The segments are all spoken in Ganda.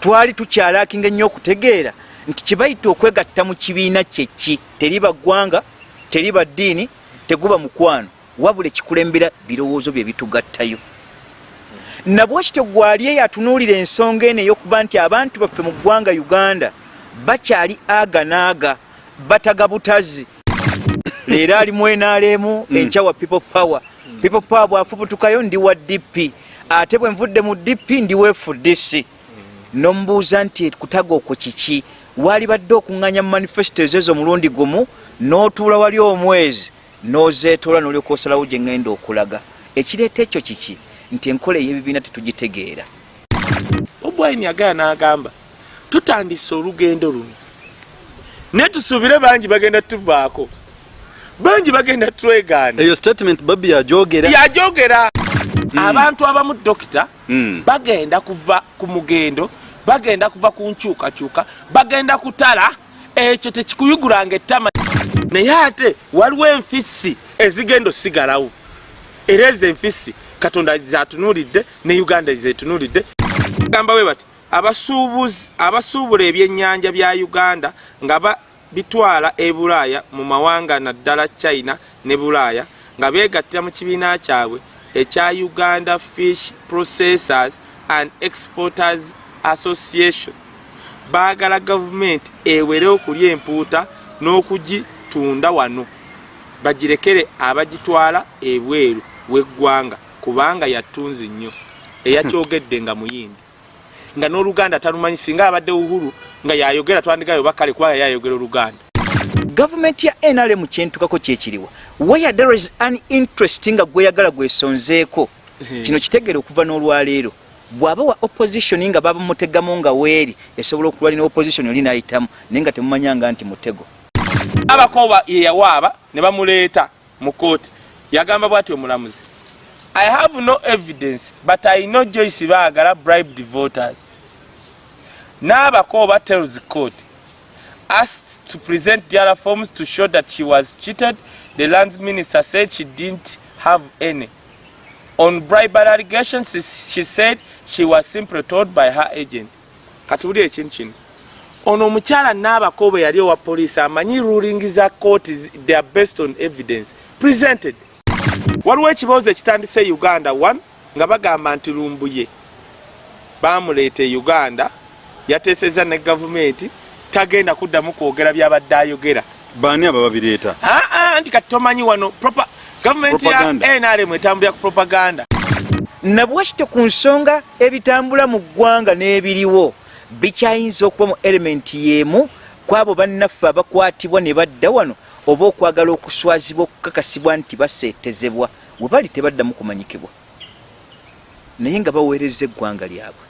twali tukyalakinga ennyo okutegeera nti kibayita okwegatta mu kibiina kyeki teriba ggwanga teriba ddiini teguba mukwano. Wabula ekikulembera birowoozo bye bitugattayo. Nabwekityo gwali eyo atunuulira ensonga eno ey'okuba nti abantu baffe mu ggwanga uganda bakyali aga naaga bataga butazi leero ali mu nrm enkya wa people power. People power bwafubutukayo ndi wa dp ate bwe nvudde mu dp ndi wa fdc nomubuuza nti kutaga okwo kiki? Waali badde okuŋŋanya mu manifesito ezezo omulundi gumu n'otuula wali omwezi n'ozeetoola n'olyoka osalawo gye ŋŋenda okulaga. Ekireeta ekyo kiki? Nti enkola ey'ebibiina tetugitegeera. Obwaini agaya n'agamba tutandise olugendo luno. Naye tusuubire bangi bagenda tuvaako bangi bagenda twegaana eyo statement babi yajogera yajogera abantu abamu dokita Mm. bagenda kuva ku mugendo bagenda kuva ku nkyukakyuka bagenda kutala ekyo tekikuyugulanga ettama. Naye ate waliwo enfisi ezigenda osigalawo. Era ezo enfisi katonda zatunuulidde ne uganda zetunuulidde gamba we bati abasuubuzi abasuubula ebyennyanja bya uganda nga ba bitwala e bulaaya mu mawanga naddala china ne bulaaya nga beegattira mu kibiina kyabwe ekya uganda fish processors and exporters association. Baagala gavumenti ewere okulya empuuta n'okugitunda wano. Bagirekere abagitwala ebweru w'eggwanga kubanga yatunzi nnyo eyakyogedde nga muyindi. Nga n'oluganda talumanyi singa abadde uhuru nga yayogera twandigayo bakale kubanga yayogera oluganda. Gavumenti ya nrm kyentukako kyekiriwa where there is an interest nga gweyagala gwesonzeeko. Kino kitegere okuva n'olwaleero bw'aba wa opposition nga babamutegamu nga weeri esobola okulwalina opposition oli nayitamu naye nga temumanyanga nti mutego. Abakoba yeyawaaba ne bamuleeta mu kooti yagamba bw'ati omulamuzi i have no evidence but i know joyce baagala bribed voters. N'abakoba tells court asked to present the other forms to show that she was cheated the lands minister said she didn't have any. On bribery allegations she said she was simply told by her agent. Katuwulire ekintu kino. Ono omukyala n'abakoba yali owa poliisi amanyi ruling za kooti they are based on evidence presented. Waliwo ekibuuzo ekitandise uganda 1 nga bagamba nti lumbuye bamuleeta e uganda yateeseza ne gavumenti tagenda kuddamu kwogera byabadde ayogera. Baani aba babireeta aa nti kati tomanyi wano gavumenti ya nrm etambulira ku propaganda nabwekityo ku nsonga ebitambula mu ggwanga n'ebiriwo bikyayinza okuba mu elementi y'emu kwabo bannaffe abakwatibwa ne badda wano oba okwagala okuswazibwa okukakasibwa nti baseetezebwa we bali tebaddamu kumanyikibwa. Naye nga baweereza eggwanga lyabwe.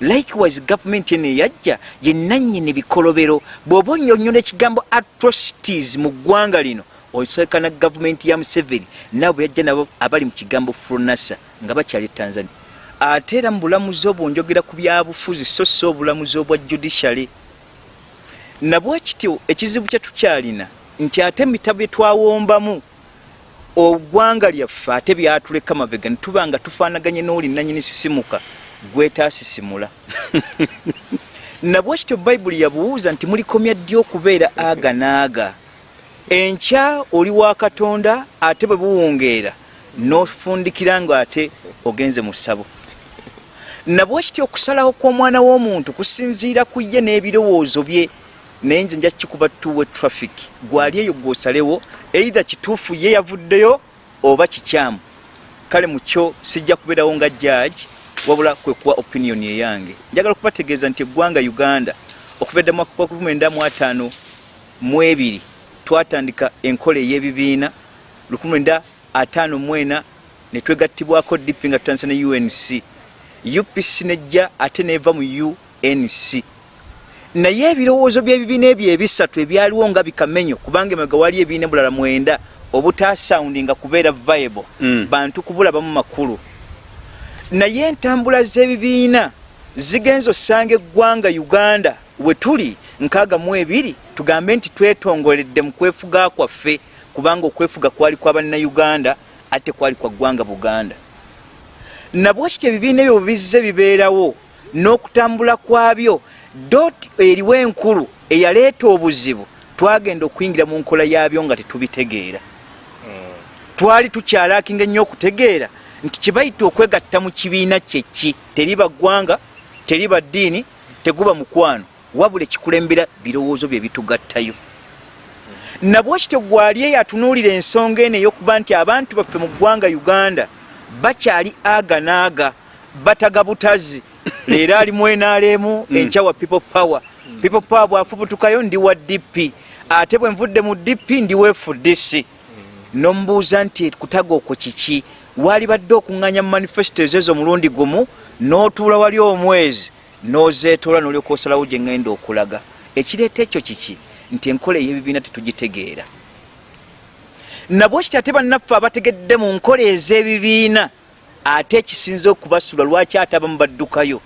Likewise gavumenti eno eyajja yenannyini bikolobero bw'oba onyonyola ekigambo atrocities mu ggwanga lino osekana gavumenti ya museveni nabo yajja nabo abali mu kigambo fronasa nga bakyali e tanzania. Ate era mu bulamuzi obwo njogera ku byabufuzi so si obulamuzi obwa judiciary. Nabwekityo ekizibu kye tukyalina nti ate emitabu bye twawombamu ogwanga lyaffe ate byatuleka mabega ne tuba nga tufaanaganye n'oli nanyini sisimuka gwetaasisimula nabwekityo bayibuli yabuwuuza nti mulikomya ddi okubeera aga naaga enkya oli wa katonda ate bwe buwungeera n'ofundikira ng'ate ogenze mu ssabo. Nabwe kityo okusalawo kw'omwana w'omuntu kusinziira ku ye n'ebirowoozo bye naye nze nja kikuba tuwe traffic. Gwali eyo gwosalewo eitha kituufu ye yavuddeyo oba kikyamu. Kale mukyo sijja kubeerawo nga jaaji wabula kwekuwa opinioni eyange njagala okubategeeza nti eggwanga uganda okuva eddamu 1952 twatandika enkola ey'ebibiina 1954 ne twegattibwako dp nga tutandisa ne unc upc nejja ate neva mu unc naye ebirowoozo by'ebibiina ebyo ebisatu ebyaliwo nga bikamenyo kubanga emega wali ebibiina bulala mwenda obutasaundi nga kubeera viable Mm. bantu kubulabamu makulu. Naye entambula z'ebibiina zigenza osanga eggwanga uganda we tuli nkaaga mu ebiri tugambe nti twetongoledde mu kwefuga kwaffe kubanga okwefuga kwali kwa bannayuganda ate kwali kwa ggwanga buganda. Nabwekityo ebibiina ebyo bizze bibeerawo n'okutambula kwabyo. Dot eriwo enkulu eyaleeta obuzibu twagenda okuyingira mu nkola yabyo nga tetubitegeera. Twali tukyalakinga ennyo okutegeera nti kibayita okwegatta mu kibiina kyeki? Teriba ggwanga teriba ddiini teguba mukwano wabula ekikulembera birowoozo bye bitugattayo. Nabwekityo gwali eyo atunuulira ensonga eno ey'okuba nti abantu baffe mu ggwanga uganda bakyali aga naaga bataga butazi. Leero ali mu nrm enkya wa people power. People power bwafubutukayo ndi wa dp ate bwe nvudde mu dp ndi wa fdc nomubuuza nti kutaga okwo kiki waali badde okuŋŋanya mu manifesito ezezo omulundi gumu n'otuula wali omwezi n'ozeetoola n'olyoka osalawo gye ŋŋenda okulaga. Ekireeta ekyo kiki? Nti enkola ey'ebibiina tetugitegeera. Nabwekiti ate bannaffe abategedde mu nkola ez'ebibiina ate ekisinza okubasula lwaki ate abamu baddukayo?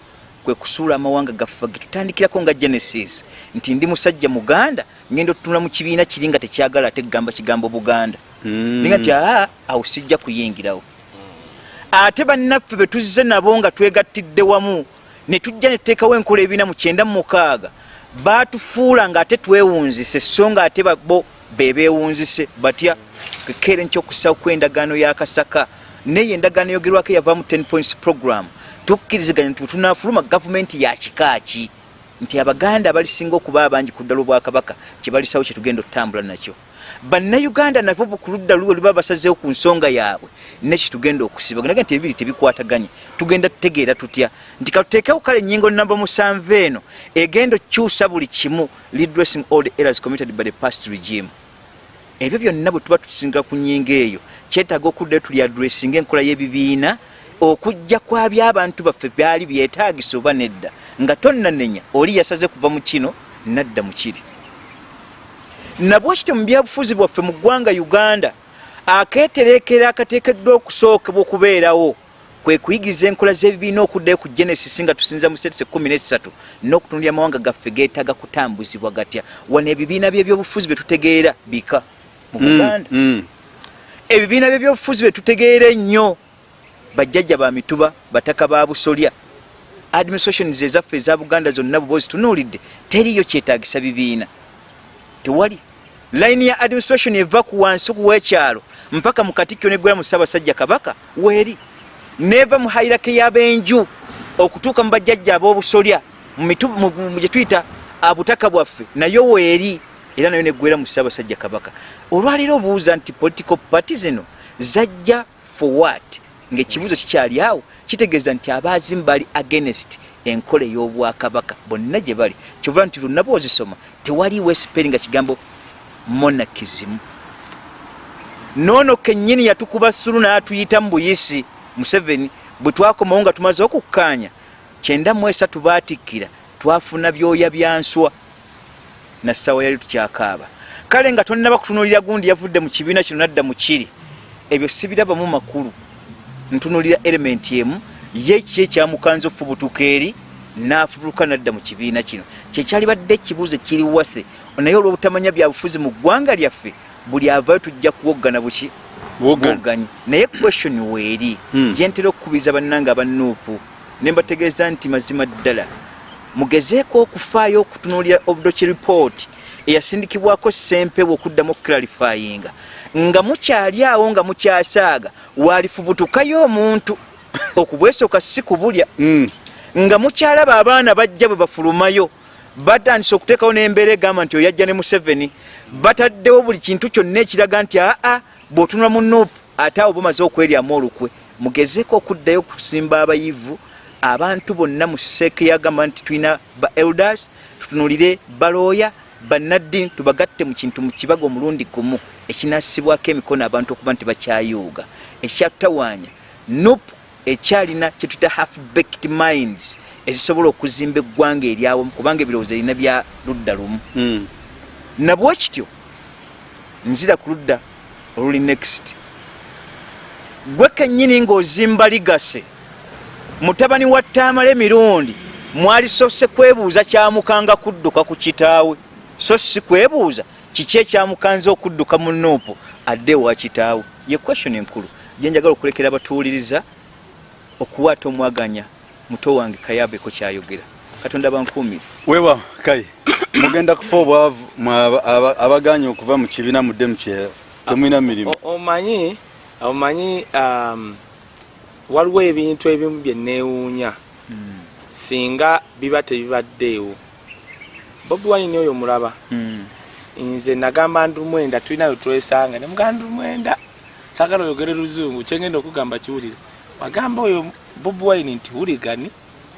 Kwe kusuula amawanga gaffe getutandikirako nga genesis. Nti ndi musajja muganda ngenda otutunula mu kibiina kiri nga tekyagala ate kugamba kigambo buganda. Ninga nti aa awo sijja kuyingirawo ate bannaffe betuzze nabo nga twegattidde wamu. Ne tujja ne tuteekawo enkola ebiina mu kyenda mu mukaaga. Baatufuula ngaate twewunzise so nga ate bo bebeewunzise batya kekeere nkyokusawo kwendagaano yakasaka naye endagaano yogerwako yavaamu 10 points program. Tukkiriziganya nti wetunafuluma gavumenti yakikaaki nti abaganda abalisinga okuba abangi ku ddala obwakabaka kyebalisawo kyetugenda okutambula nakyo bannayuganda nabo ku ludda luwe luba basazeewo ku nsonga yaabwe. Nekitugenda okusiba naga nti ebibiri tebikwataganye. Tugenda tutegeera tutya? Nti katuteekewo kale ennyingo namba musanvu eno. Egenda okukyusa buli kimu. Redressing all the errors committed by the past regime. Ebyo byonna bwe tuba tusinga ku nnyingo eyo. Kyetaaga okuddayo tuli adressinga enkola y'ebibiina okujja kwaby'abantu baffe byali byetaagisa oba nedda. Nga tonnanenya oli yasaze kuva mu kino nadda mu kiri nabwekityo mu byabufuzi bwaffe mu ggwanga uganda akeetereekera akateekeddwa okusookebwa okubeerawo kwe kuyigiriza enkola z'ebibiina okuddayo ku genesis nga tusinza mu setese 13 n'okutundira amawanga gaffe geetaaga kutambuzibwa gatya. Wano ebibiina by'ebyobufuzi bye tutegeera bika mu buganda. ebibiina by'ebyobufuzi bye tutegeera ennyo bajjajja ba mituba bataka ba busolya administrations ezaffe eza buganda zonna buba ozitunuulidde teriyo kyetaagisa bibiina. Tewali layini ya administration eva ku wansi kuwekyalo mpaka mu katikkyo negwera mu ssaabasajja kabaka weeri neva mu hairake y'abenju okutuuka mu bajjajja ab'obusolya gye tuyita abutaka bwaffe nayo weeri era nayo neggwera mu ssaabasajja kabaka. Olwaleero obuuza nti political party zino zajja for what? Ngaekibuuzo kikyali awo kitegeeza nti abaazimu bali against enkola ey'obwakabaka bonna gye bali. Kyovula nti luna boozisoma tewaliwo esiperi nga kigambo monakizimu noono kennyini yatukuba sulu n'atuyita mu buyisi museveni bwe twakomawo nga tumaze okukkaanya kyenda mu esatu baatikkira twafuna byoya byanswa na ssaawa yali tukyakaaba. Kale nga tonnaba kutunuulira gundi yavudde mu kibiina kino nadda mu kiri ebyo sibirabamu makulu. Ntunulira elementi emu ye ki ekyamukanza okufubutuka eri n'afubutuka nadda mu kibiina kino. Kyekyali badde ekibuuzo kiri wase naye olw'obutamanya byabufuzi mu ggwanga lyaffe buli avayo tujja kuwoggana buki? Bwoganye naye question weeri. Hmm. gyentera okukubiriza bannanga abanuupu ne mbategeeza nti mazima ddala. Mugezeeko okufaayo okutunuulira obudoki report eyasindikibwako sempewo okuddamu okuclarifyinga nga mukyali awo nga mukyasaaga waalifubutukayo omuntu okubwesooka si kubulya. Nga mukyalaba abaana bajja bwe bafulumayo batandise okuteekawo n'embeera egamba nti oyajja ne museveni bataddewo buli kintu kyonna ekiraga nti aa bw'otunula mu nuupu ate awo bumaze okweryamu olukwe. Mugezeeko okuddayo okusimba abayivu abantu bonna mu seeke yagamba nti tulina ba elders tutunulire balooya bannaddiini tubagatte mu kintu mu kibaga omulundi gumu ekinassibwako emikono abantu okuba nti bakyayuuga. Ekyatutawaanya nupu ekyalina kyetuyita half baked minds ezisobola okuzimba eggwanga eryawo kubanga ebirowoozo erina bya ludda lumu. Nabwe kityo nzira ku ludda oluli next. Gwe kennyini ng'ozimba ligase mutabani wa ttaamala emirundi mwalisose kwebuuza kyamukanga kudduka ku kitaawe. So si kwebuuza kiki ekyamukanza okudduka mu nuupu adde ewa kitaawe? Ye question enkulu. Gyenjagala okulekera abatuwuliriza okuwaata omwaganya muto wange kayabeko kyayogera. Katonda bankuumire wewa kai mugenda kufa obwavu mwe aba- aba- abaganye okuva mu kibiina mudde mu kye temulina mirimu. Omanyi omanyi um, waliwo ebintu ebimu byeneewuunya singa biba tebibaddeewo. Bobi wine oyo mulaba. Mm. nze nagamba ndumwenda tulinayo twesanga. Nemugaa ndumwenda sagala oyogere luzungu kyengenda okugamba kiwulire. Wagamba oyo bobi wine nti huligani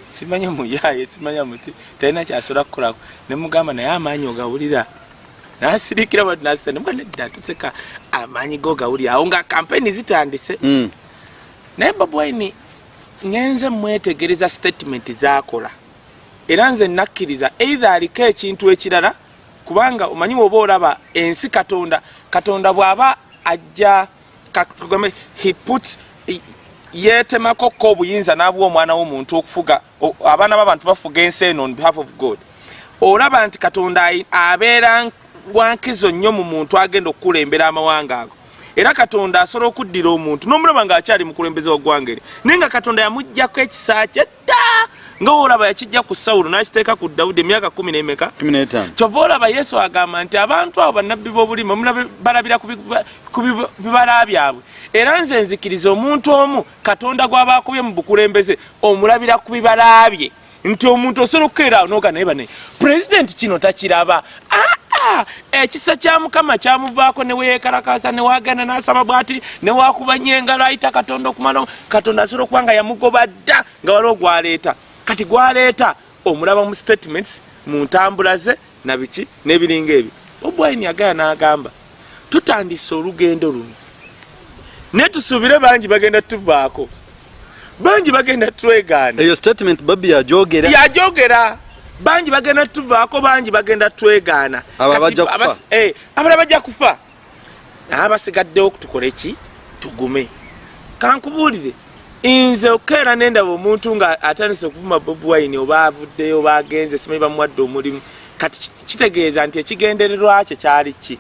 simanya muyaye simanya muti talina kyasobola kukolako. Nemugamba naye amaanyi ogawulira. Nasirikira bati nasita nemuga nedda tuseka amaanyi go gawulira. Awo nga kampeni zitandise. Mm. naye bobi wine ngenze mwetegereza statement zakola. Era nze nakkiriza eitha aliko ekintu ekirala kubanga omanyi woba olaba ensi katonda katonda bw'aba ajja he put yeetemako ko obuyinza n'abwa omwana w'omuntu okufuga abaana b'abantu bafuga ensi eno on behalf of god. Olaba nti katonda abeera wankizo nnyo mu muntu agenda okukulembera amawanga ago era katonda asobola okuddira omuntu n'omulaba ng'akyali mukulembeze waggwanga eri naye nga katonda yamugjako ekisa kye dda nga woolaba yakijja ku sawulo n'akiteeka ku dawudi emyaka kumi n'emeka? Kyova olaba yesu agamba nti abantu abo bannabbi b'obulimi omulabe balabira ku bi- ku bi- bibala byabwe. Era nze nzikiriza omuntu omu katonda gw'aba akubye mu bukulembeze omulabira ku bibala bye. Nti omuntu osobola okukeera awo noga naye bane pulezidenti kino takiraba. Aa ekisa kya mukama kyamuvaako neweyekalakasa newagenda nasaba bwati newakubanya engalo ayita katonda okumala katonda asobola okuba nga yamugoba dda nga waliwo gwaleeta. Kati gwaleeta omulaba mu statements mu ntambula ze nabiki n'ebiringa ebyo. Obwaini yagaya n'agamba tutandise olugendo luno. Naye tusuubire bangi bagenda tuvaako. Bangi bagenda twegaana eyo statement babi yagyogera yajogera bangi bagenda tuvaako bangi bagenda twegaana. Bajja kufa? eh, abalala bajja kufa. Naye abasigaddewo tukole ki? Tugume. Kankubuulire nze okeera nendaba omuntu nga atandise okuvuma bobi wine oba avuddeyo oba agenze simanyi bamuwadde omulimu. Kati ki- kitegeeza nti ekigendererwa kye kyali ki?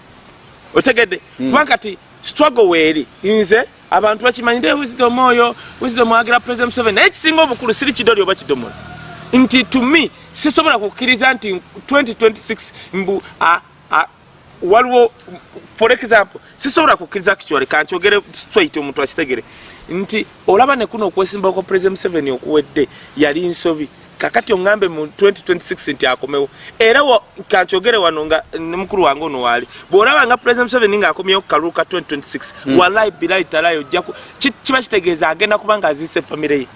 Otegedde? Kubanga kati struggle weeri nze abantu bakimanyire wisdom oyo wisdom agira president museveni? Naye ekisinga obukulu siri kidoli oba kidomola nti to me sisobola kukkiriza nti 2026 mbu waliwo for example sisobola kukkiriza kikyole kankyogere straight omuntu akitegere. Nti olaba nekuno okwesimbako kwa president museveni okuwedde yali nsobi. Kakati oŋgambe mu 2026 nti akomewo. Era kankyogere wano nga ne mukulu wange ono waali bw'olaba nga president museveni ng'akomyewo ku kalulu ka 2026 wallahi bilayi talayi ojjaku ki- kiba kitegeeza agenda kuba nga aziise famire ye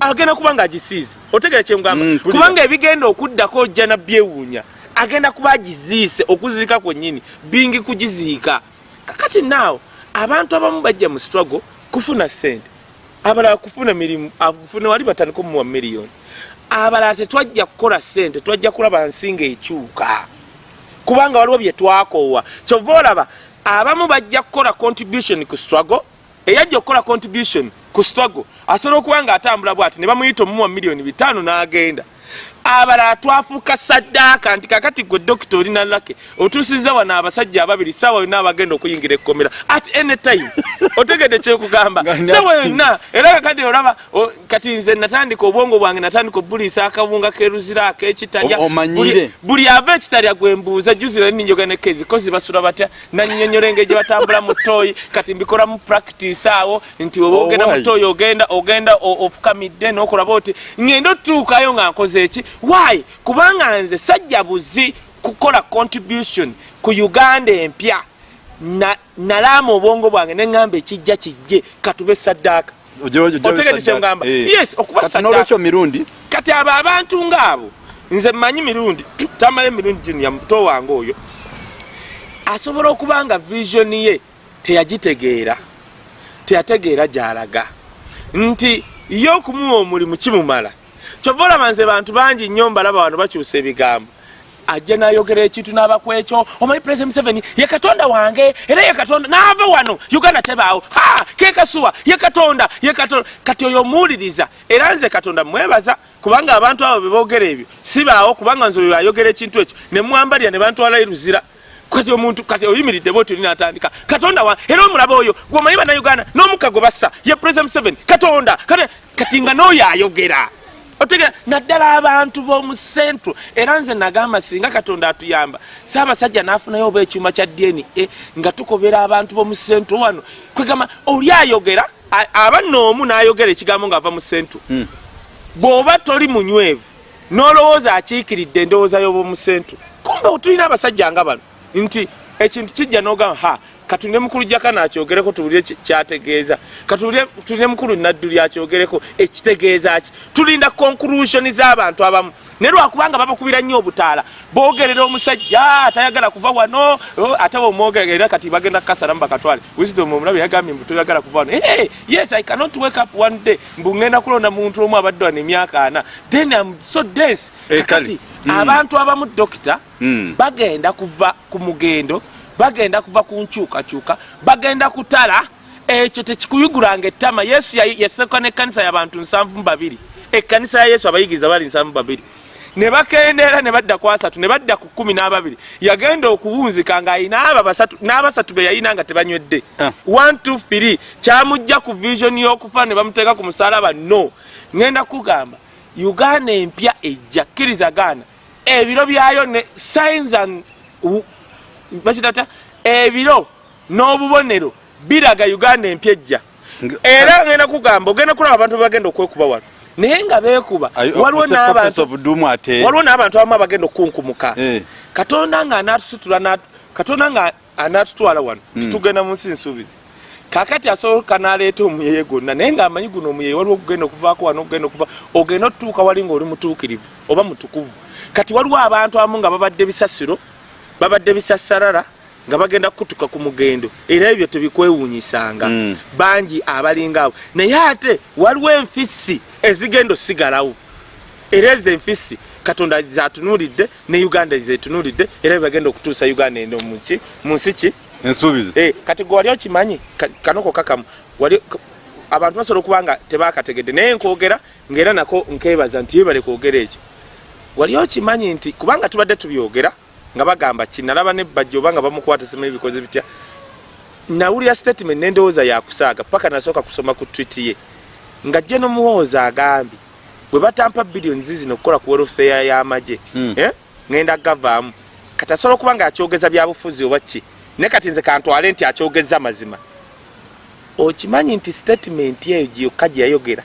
agenda kuba nga agisiize. Otegere kyemugamba Mm, kubanga ebigenda okuddako ojja nabyewuunya agenda kuba agiziise okuziika kwennyini bingi kugiziika. Kakati naawe abantu abamu bajja mu struggle kufuna sente abalala kufuna mirimu afune wali batandika omuwa miliyoni. Abalala tetwajja kukola sente twajja kulaba nsinga ekyuka. Kubanga waliwo bye twakoowa. Kyova olaba abamu bajja kukola contribution ku struggle eyajja okukola contribution ku struggle asobola okuba nga atambula bwati ne bamuyita omumuwa miliyoni bitaano n'agenda abalala twafuuka saddaaka nti kakati gwe dokita olina lake otuusiza wano abasajja ababiri saawa yonna abagenda okuyingira ekkomera at any time. Otegedde kyekugamba. Saawa yonna era kakati olaba kati nze natandika obwongo bwange natandika obuliisa akabunga keruzira akekitalya. Buli ava ekitalya gwembuuza juzira ninjoga nekezi kozi basula batya? Nanyonyonyola engeri gye batambula mu tooyi kati mbikola mu practice awo nti oba ogenda mu tooyi ogenda ogenda ofukamidde nokolaba oti ngenda otuukayo nga nkoze eki why? Kubanga nze sajja buzi kukola contribution ku uganda empya. Na- nalaama obwongo bwange neŋŋamba ekijja kijje katube saddaaka otegedde kyengamba yes okuba saddaaka mirundi? Kati abo abantu ngaabo nze mmanyi mirundi tamala emirundi gino ya muto wange oyo asobola okuba nga visioni ye teyagitegeera teyategeera gy'alaga. Nti ye okumuwa omulimu kimumala kyova olaba nze bantu bangi nnyo mbalaba wano bakyusa ebigambo. Ajja nayogera ekintu n'abakwekyo omanyi president museveni ye katonda wange era ye katonda naava wano uganda tebaawo ha kekasuwa ye katonda ye katonda. Kati oyo omuwuliriza era nze katonda mwebaza kubanga abantu abo beboogera ebyo sibaawo kubanga nze oyo ayogera ekintu ekyo ne mwambalira ne bantwala eruzira kati omuntu kati oyimiridde bwoti olinatandika katonda wa era omulaba oyo gweomanyi bannayuganda n'omukka gwe bassa ye president museveni katonda kati nga n'oyo ayogera otegera naddala abantu b'omu centro era nze nagamba singa katonda atuyamba saabasajja n'afunayo oba ekyuma kya dna nga tukobera abantu b'omu centro wano. Kwegamba oli ayogera? Aba noomu n'ayogera ekigambo ng'ava mu centro Mm. bw'oba toli munywevu n'olowooza akiikiridde endowooza y'obwomu centro kumbe tulina abasajja nga bano? Nti ekintu kijja n'ogamba ha katulire mukulu jakana akyogereko tuwulire kyategeeza. Katulire tulire mukulu nadduli akyogereko ekitegeeza ki? Tulinda conclusion z'abantu abamu. Naye lwakubanga babakubira nnyo obutaala. Boogerera omusajja atayagala kuva wano. Ate bomwogera era kati bagenda kukasalamu bakatwale. Wisdom omulabe yagambye mbu toyagala kuva wano. Hey, yes i cannot wake up one day mbu ngenda kulonda muntu omu abadde wano emyaka ana. Then am so dense. Eh, kakati abantu abamu dokita Mm. bagenda kuva ku mugendo bagenda kuva ku nkyukakyuka bagenda kutala. Ekyo tekikuyugulanga ettama. Yesu ya- yaseka n'ekkanisa y'abantu nsanvu mu babiri. Ekkanisa ya yesu abayigiriza bali nsanvu babiri. Ne bakendeera ne badda ku asatu ne badda ku kumi n'ababiri. Yagenda okuwunzika ng'ayina abo basatu n'abasatu be yayina nga tebanywedde Ah. 123 kyamujja ku vision y'okufa ne bamuteeka ku musalaba no. Ŋenda kugamba uganda empya ejja kkiriza gaana ebiro byayo ne signs and bakitata ebiro n'obubonero biraga uganda empya ejja Nga- era ŋenda kugamba ogenda kulaba abantu bebagenda okwekuba wano naye nga beekuba waliwo n'abantu abamu abagenda okunkumuka Eh. katonda nga anatusitula n'atu- katonda nga anatutwala wano titugenda mu nsi nsuubizi. Kakati asooka n'aleeta omuyeye gwonna naye ngaamanyi guno omuyeye waliwo okugenda okuvaako wano okugenda okuva ogenda otutuuka wali ngaoli mutuukirivu oba mutukuvu. Kati waliwo abantu abamu nga babadde bisasiro babadde bisasarara nga bagenda kukutuka ku mugendo. Era ebyo tebikwewuunyisanga Mm. bangi abalinga abo naye ate waliwo enfisi ezigenda osigalawo. Era ezo enfisi katonda zatunuulidde ne uganda zetunuulidde era bebagenda okutuusa uganda eno muki mu nsi ki? Ensuubizi. Eh, kati gwe wali okimanyi ka- kanoko kakamu wali abantu basobola okuba nga tebakategedde. Naye nkwogera ngaera nako nkebaza nti yebale kwogera ekyo wali okimanyi nti kubanga tubadde tubyogera nga bagamba kinalaba nebajja oba nga bamukwata simanyi bikoze bitya nawulira statement nendowooza yakusaaga paka nasooka kusoma ku twit ye. Nga jje nomuwooza agambye bwe batampa biliyoni zizino okukola ku welfare y'amagye Mm. eh, ngenda gavaamu. Kati asobola okuba nga akyogeza byabufuzi oba ki? Naye kati nze kantwale nti akyogeza mazima. Okimanyi nti statement eyo gyokka gyeyayogera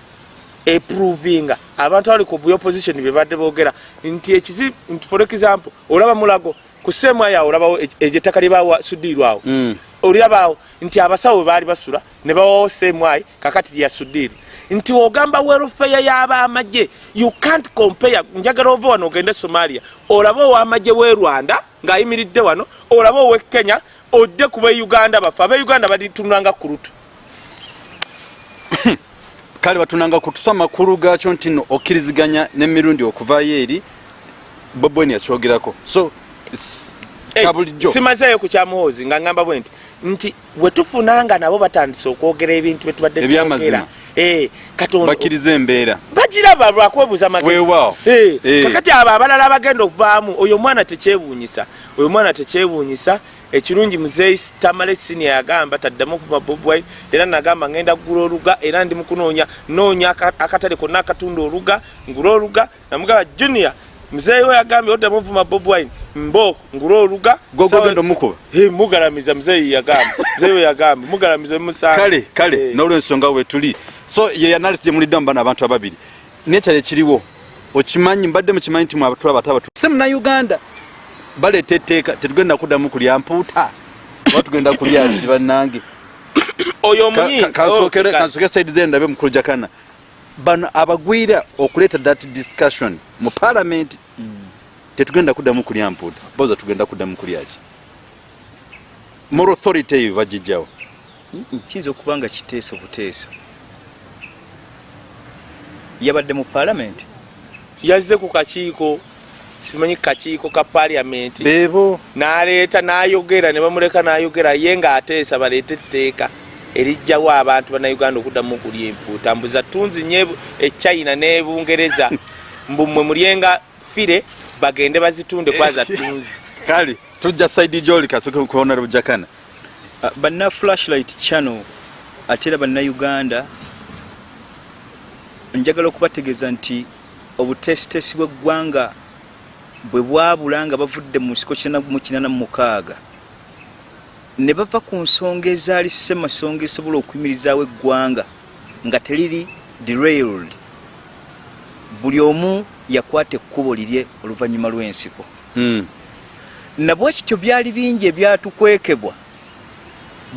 eprovinga. Abantu abali ku opposition bebadde boogera nti ekizi nti for example olaba mulago ku seemu yawo olabawo eryo ettaka lyebawa sudiirwawo Mm. olirabaawo nti abasawo baali basula ne bawawo seemwayi kakati lyasudiiri nti ogamba welfare y'abamagye you can't compare njagala ova wano ogende somalia olabe owamagye w'e rwanda ng'ayimiridde wano olabe ow'e kenya odde ku beuganda bafe. Abeuganda balitunanga ku lutu kale batunanga kutusa makulu gakyo nti no okkiriziganya n'emirundi okuvaayo eri bobweni yakyogerako so it's- Hey, ka bulijjo simazeeyo ku kyamuhoozi nga ngamba bwe nti nti bwe tufunanga nabo batandise okwogera ebintu bye tubadde Ebyamazima. Eh, bakkiriza embeera bagiraba lwakwebuuza magezi Weewaawo. Eh, Eh. kakati abo abalala abagenda okuvaamu oyo omwana tekyewuunyisa oyo omwana tekyewuunyisa ekirungi muzeeyi tamale sinia yagamba taddamu okuvuma bob wine era nagamba ngenda kugula oluga era ndi mukunoonya noonya aka- akatale konna akatunda oluga ngula oluga namugamba junior muzeeyi we yagambye oddamu okuvuma bob wine mbo ngula oluga gogogenda omukuba. Mugalamiza muzeeyi yagamba muzeeyi we yagamba mugalamiza musanga kale kale Eh. n'olwensonga wetuli so ye analysis gyemuliddamu bana abantu ababiri. Nekyalo ekiriwo okimanyi mbadde mukimanyi nti mwabatula batabatu se munauganda baleeta etteeka tetugenda kuddamu kulya mpuuta. Oba tugenda kulya ki bannange? Oyo omunyi oh, saidi ze ndabe mukulu jakana bano abagwira okuleeta that discussion mu parliament tetugenda kuddamu kulya mpuuta. Boza tugenda kuddamu kulya ki? Moral authority eyo bagijjawo kiyinza okuba nga kiteeso buteeso. Yabadde mu paalamenti yazze ku kakiiko simanyi kakiiko ka paliamenti. Beebo n'aleeta n'ayogera ne bamuleka n'ayogera ye ng'ateesa baleete etteeka erijjawo abantu bannayuganda okuddamu okulya empuuta mbuza tunzi nye echina ne bungereza. Mbu mmwe mulyenga fire bagende bazitunde kwaza tunzi kale tujja saidi gyoli kasoke ku honorable jakana Uh, banna flashlight channel ate era bannauganda njagala okubategeeza nti obutesitesi bw'eggwanga bwe bwabula nga bavudde mu nsiko 86 ne bava ku nsonga ezaali ssemasonga esobola okuyimirizaawo eggwanga nga teriri derailed. Buli omu yakwata ekkubo lirye oluvannyuma lw'ensiko. Mm. nabwe kityo byali bingi ebyatukwekebwa.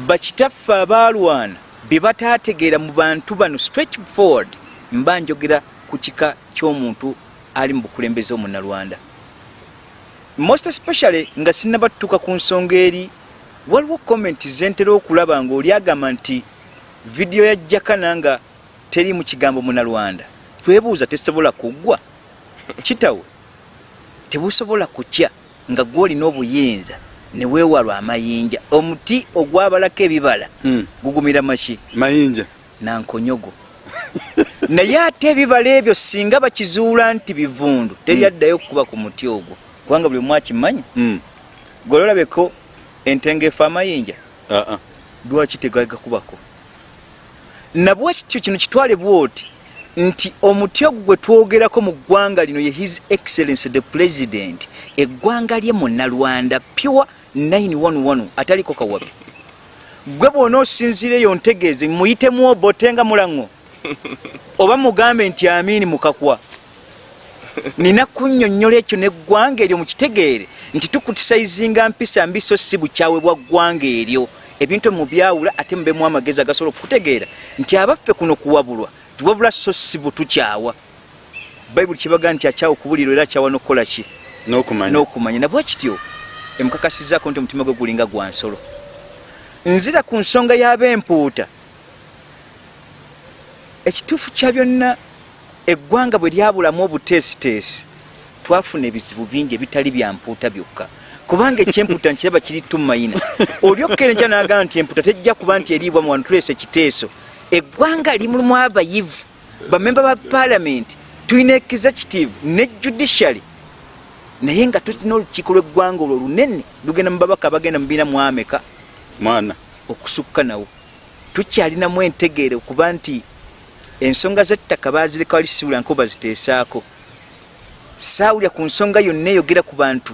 Bakitaffe abaalwana bye bataategeera mu bantu bano straight forward mba njogera ku kika ky'omuntu ali mu bukulembeze omunnalwanda most especially nga sinnabatuuka ku nsonga eri waliwo comment zentera okulaba ng'oli agamba nti vidiyo ya jakana nga teri mu kigambo munnalwanda twebuuza tesobola kuggwa kitawe tebusobola kutya nga gwolina obuyinza ne weewalwa amayinja. Omuti ogwabalako ebibala Mm. gugumira maki? Mayinja. Nankonyogo. Naye ate ebibala ebyo singa bakizuula nti bivundu teryaddayo kukuba ku muti ogwo kubanga buli omu akimanyi Mm. gololabeko entengeefu amayinja Ah, ah. lwaki tegagakubako nabwe kityo kino kitwale bwoti nti omuti ogwo gwe twogerako mu ggwanga lino ye his excellence the president eggwanga lye munnalwanda pure 911 ataliko kawabi gwe bwona osinziira eyo ntegeeze muyitemu obote nga mulaŋŋo oba mugambe nti amiini mukakwa nina kunnyonnyola ekyo neggwanga eryo mukitegeere nti tukutisaizinga mpisa mbiso si bukyawe bwa ggwanga eryo. Ebintu mubyawula ate mubemu amagezi agasobola okukutegeera nti abaffe kuno kuwabulwa tiwabula so si butukyawa bayibuli kibaga nti akyawa okubulirwa era akyawa n'okukola ki? N'okumanya. N'okumanya. Nabwe kityo emukakasizaako nti omutima gwe gulinga gwa nsolo. Nzira ku nsonga y'ab'empuuta. Ekituufu kya byonna eggwanga bwe lyabulamu obuteesiteesi twafuna ebizibu bingi ebitali bya mpuuta byokka. Kubanga ekyempuuta nkiraba kiri tumayina olyokkere nkya nagamba nti empuuta tejja kuba nti eriibwa mu wano tuleesa ekiteeso. Eggwanga limulimu abayivu. Bamemba ba paalamenti tulina executive ne judiciary. Naye nga tulina olukiiko lw'eggwanga olwo lunene lugenda mu babaka abagenda mu biina mu ameka mwana. okusukka nawo. Tukyalinamu entegeere okuba nti ensonga z'ettaka baazireka wali siwulira nko baziteesaako saawulira ku nsonga yonna eyogera ku bantu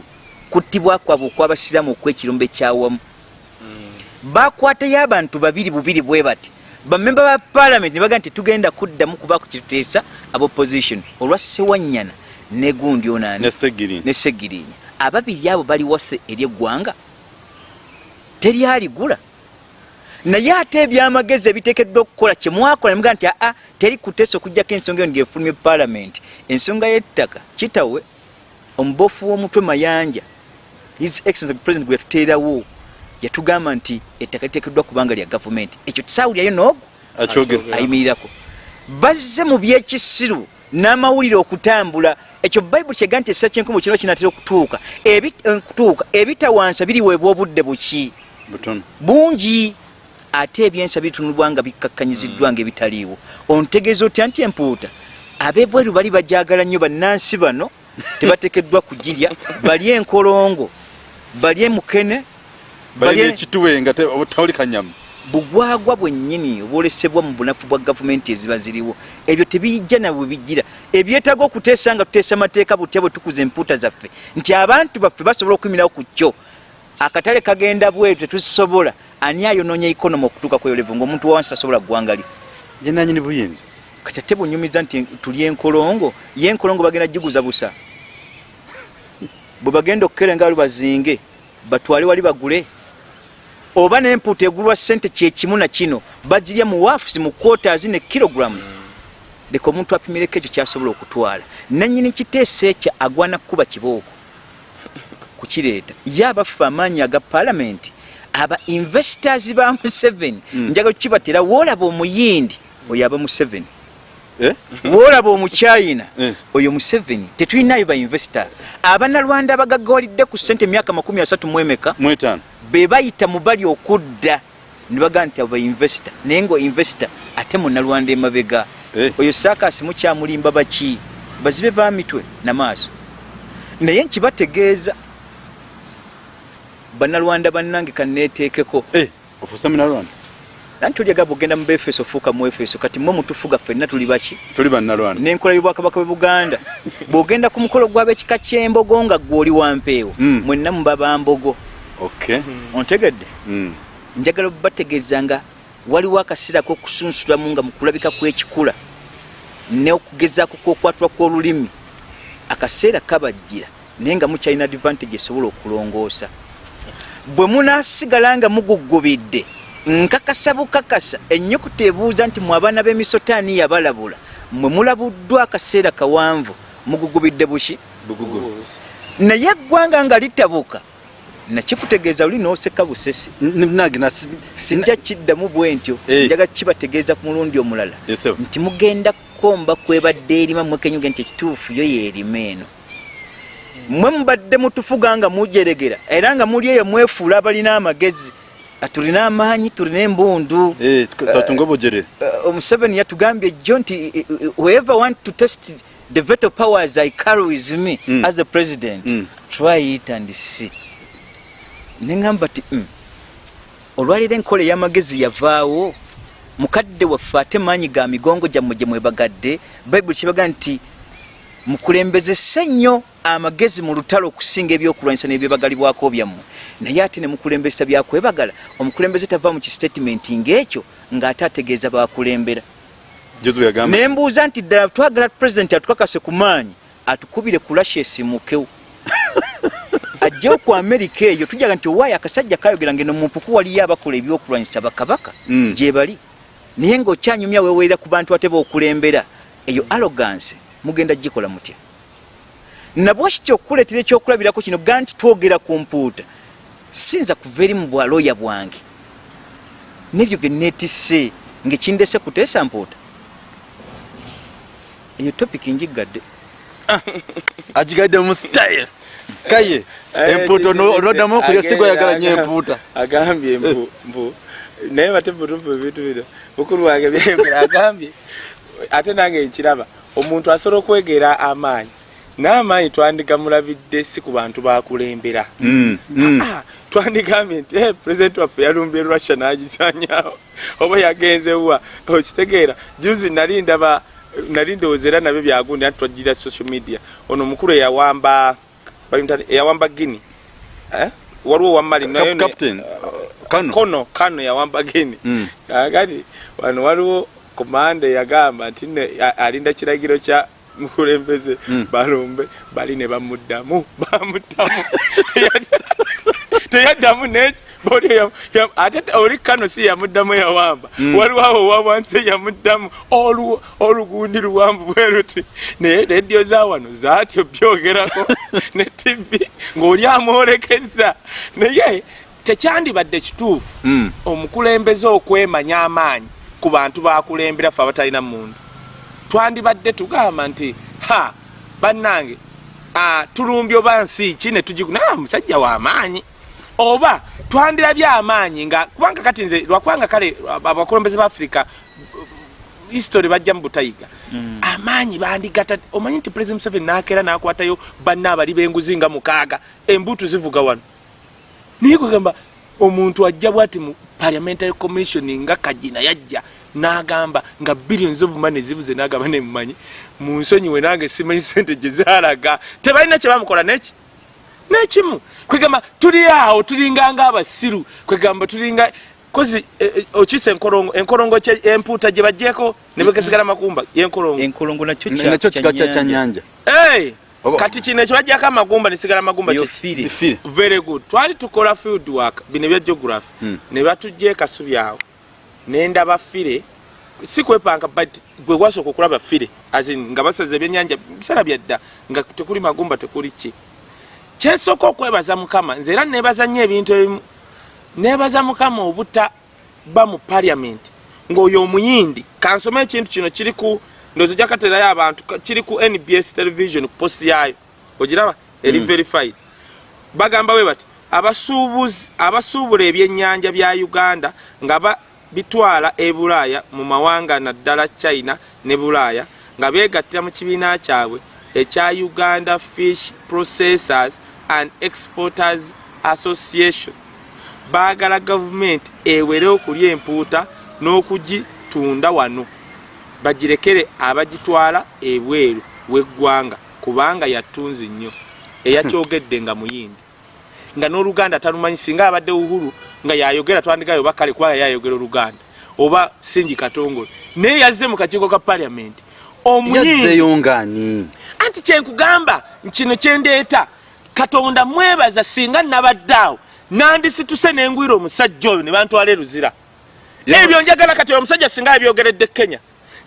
kuttibwa kwabwe okw'abasiraamu okw'ekirombe kyawamu bakwatayo abantu babiri bubiri bwe bati bamemba ba paalamenti ne bagaa nti tugenda kuddamu kubaako kituteesa abopposition olwa sewanyana ne gundi onaani ne segiri ne segirinya ababiri abo bali wase ery'eggwanga teryaligula naye ate ebyamagezi ebiteekeddwa okukola kyemwakola nemuga nti aa teri kuteesa okugjako ensonga eyo ngefulumye paalamenti ensonga y'ettaka kitawe omubofu w'omutwe mayanja his excellence president gwe yatuteerawo yatugamba nti ettaka liteekeddwa kubanga lya gavumenti. Ekyo tisaawulyayo n'ogwo ayimirirako. Bazze mu byekisiru n'amawulire okutambula. Ekyo bayibuli kyega nti essa kyenkumu kino kinatera okutuuka. Ebi- eh, kutuuka ebitawansa biriweebwa obudde buki? Bungi ate ebyensa bitunulwa nga bikkakkanyiziddwa nga ebitaliiwo ontegeeza otya nti empuuta? Ab'ebweru bali bajagala nnyo bannansi bano tebatekeddwa kugirya. Bali enkolongo bali emukene balina bali- ekituwe nga te- tawuli kanyamu. Bugwagwa bwennyini obwolesebwa mu bunafu bwa gavumenti eziba ziriwo. Ebyo tebijja nabwe bigira. Ebyetaaga okuteesa nga tuteesa amateeka butya bwe tukuza empuuta zaffe? Nti abantu baffe basobola okuyimirawo ku kyo. Akatale kagenda bwetu tetusobola ani ayonoonya ikonomi okutuuka kweyolevu ngaomuntu wawansi tasobola ggwanga lye ye nanyini buyinza. Kati ate bunyumiza nti tuli enkolongo ye enkolongo bagenda giguza busa. Bwe bagenda okukerenga wali bazinge batwale wali bagule. Oba n'empuuta egulwa ssente kyekimu na kino bagirya mu wafusi mu quotas ne kilograms. Leka omuntu apimireko ekyo kyasobola okutwala. Nanyini kiteesa ekyo agwana kukuba kibooko. Kukireeta. Ye abaffe amaanyi aga paalamenti aba investors ba museveni. Mm. njagala kukibatera woolaba omuyindi oyo aba museveni? Eh? woolaba omuchina Eh. oyo museveni? Tetulinayo bainvesita abanalwanda abagaggawalidde ku ssente emyaka makumi asatu mu emeka mwetaano. be bayita mu bali okudda ne bagaa nti abo bainvesita naye nga invesita ate munalwanda emabega. Eh. oyo saakasi mukyamulimba baki? Bazibe ba mitwe namaaso naye nkibategeeza bannalwanda bannange kaneeteekeko Eh, ofuuse munalwanda nanti tolyaga bwogenda mu befeso ofuuka mu efeso kati mwe mutufuga ffenna tuli baki? Tuli bannalwanda. N'enkola y'obwakabaka bwe buganda. Bw'ogenda ku mukolo gw'ab'ekika ky'embogo nga gw'oli wampeewo Mm. mwenna muba bambogo okay ontegedde? Mm. njagala bategeeza nga waliwo akaseera k'okusunsulamu nga mu kulabika kw'ekikula n'okugezaako kw'okwatulwa kw'olulimi. Akaseera kabajjira naye nga mukyalina advantage esobola okulongoosa bwe munaasigala nga muguggubidde nkakasa bukakasa ennyukuta ebuuza nti mu abaana b'emisotaani yabalabula mwe mulabuddwa akaseera kawanvu mugugubidde buki? Bugugu naye eggwanga nga litabuka nakikutegeeza luli n'oseka busesi. Sijja kiddamu bwe ntyo njaga kibategeeza ku mulundi omulala. Nti mugenda kukomba kwebadde erima mwekenyuge nti ekituufu yo yeerima eno mwe mubadde mutufuga nga mujeregera era nga muli eyo mwefuula abalina amagezi Ah, tulina amaanyi tulina embundu Eh, obujere Uh, omuseveni yatugambye jjo nti eh, eh, whoever want to test the veto powers i carry with me Mm. as the president Mm. try it and see neŋamba ti mm. olwaliro enkola ey'amagezi yavaawo mukadde waffe ate maanyi ga migongo gyammwe gye mwebagadde bayibuli kibaga nti mukulembezese nnyo amagezi mu lutalo okusinga ebyokulwanyisa n'ebyebagalibwako byammwe. Naye ate ne mukulembesa byakwebagala omukulembeze tava mu kisitatimenti ng'ekyo ng'ate ategeeza bakulembera. Yagamba nembuuza nti ddala twagala pulezidenti atukakase ku maanyi atukubire ku lasha esimukewo? Ajjewo ku amerika eyo tujaga nti owaayo akasajja kayogera ngeno mumpuku waliyo abakola ebyokulwanyisa bakabaka? Mm. gye bali. Naye ng'okyanyumya weewerera ku bantu ate bookulembera eyo arrogance mugenda gikola mutya? Nabwe kityo okukuleetera ekyokulabirako kino ga nti twogera ku mpuuta? Sinza kuva eri mu bwalooya bwange. Nebyo bye neetisse ngaekindese kuteesa mpuuta. Eyo topiki njigadde. Agigaidde mu style. Kaye empuuta ono- onoddamu okulya sigo oyagala nnyo empuuta. agambye mbu mbu naye bate butufu ebintu bino. Mukulu wange byayogera agambye. Ate nange nkiraba omuntu asobola okwegera amaanyi n'amaanyi twandigamulabidde si ku bantu bakulembera Mm, mm. Ah, twandigambye nti eh, pulezidenti waffe yalumbye russia n'agizanyawo oba yagenzewa okitegeera juzi nali ndaba nali ndowooza era nabyo byagundi anti twajjira social media ono omukulu eyawamba eyawamba guini eh? waliwo wamali naye kano kono kano yawamba guini Mm. kakati wano waliwo komanda yagamba nti alinda kiragiro kya mukulembeze Mm. balumbe bali ne bamuddamu bamuddamu Teyadda- teyaddamu neki ate te- oli kano si yamuddamu yawamba Mm. waliwo awo wawansi yamuddamu olu- olugundi luwanvu bwe luti naye rediyo za wano zaatyo byogerako ne tivi ng'oli amwolekeza naye tekyandibadde kituufu Mm. omukulembeze okwemanya amaanyi ku bantu bakulembera ffe abatalina muntu twandibadde tugamba nti ha bannange tulumbye oba nsi ki ne tugikunaa musajja w'amaanyi oba twandirabye amaanyi nga kubanga kati nze lwakubanga kale abakulembeze ba afirika history bajja mu butayiga amaanyi bandigata omanyi nti president museveni nakeera nakwatayo banna abali b'enguzi nga mukaaga embutu zivuga wano. Naye kugamba omuntu ajja bwati mu parliamentary commission nga kagina yajja n'agamba nga billions of money zibuze n'agamba nemumanyi mu nsonyiwe nange simanyi sente gye zalaga tebalina kye bamukola neki nekimu kwegamba tuli awo tulinganga abasiru kwegamba tulinga kozi eh, eh, okisa enkolongo enkolongo empuuta gye bajjeko ne begesigala makumba yenkolongo enkolongo nakyo N- nakyo kika kya kyanyanja kati kino ekibajjako amagumba nesigala magumba very good. Twali tukola field work bino ebya geography. Mm. ne batujja ekasubi awo nendaba fire. Si kwepanka but gwe gwasooka okulaba fire as in nga basaza ebyenyanja biseera byadda nga tekuli magumba tekuli ki? Kyensooka okwebaza mukama nze era nebaza nnyo ebintu ebimu. Nebaza mukama obuta ba mu parliament ng'oyo omuyindi kansome ekintu kino kiri ku ndoozi ojja katerayo abantu kiri ku nbs television ku posti yaayo. Ogiraba? Eri Mm. verified. Bagamba bwe bati abasuubuzi abasuubula ebyennyanja bya uganda nga bitwala e bulaaya mu mawanga naddala china ne bulaaya nga beegattira mu kibiina kyabwe ekya uganda fish processors and exporters association. Baagala gavumenti ewere okulya empuuta n'okugitunda wano. Bagirekere abagitwala ebweru w'eggwanga kubanga yatunzi nnyo eyakyogedde nga muyindi nga n'oluganda talumanyi singa abadde uhuru nga yayogera twandigayo oba kale kubanga yayogera oluganda oba singi katongole naye yazze mu kakiiko ka paliamenti omuyindi yazzeyo ngaani anti kyenkugamba kino kyendeeta katonda mwebaza singa nabaddaawo nandisituse nengwira omusajja oyo ne bantwala eruzira ebyo njagala kati omusajja singa yabyogeredde kenya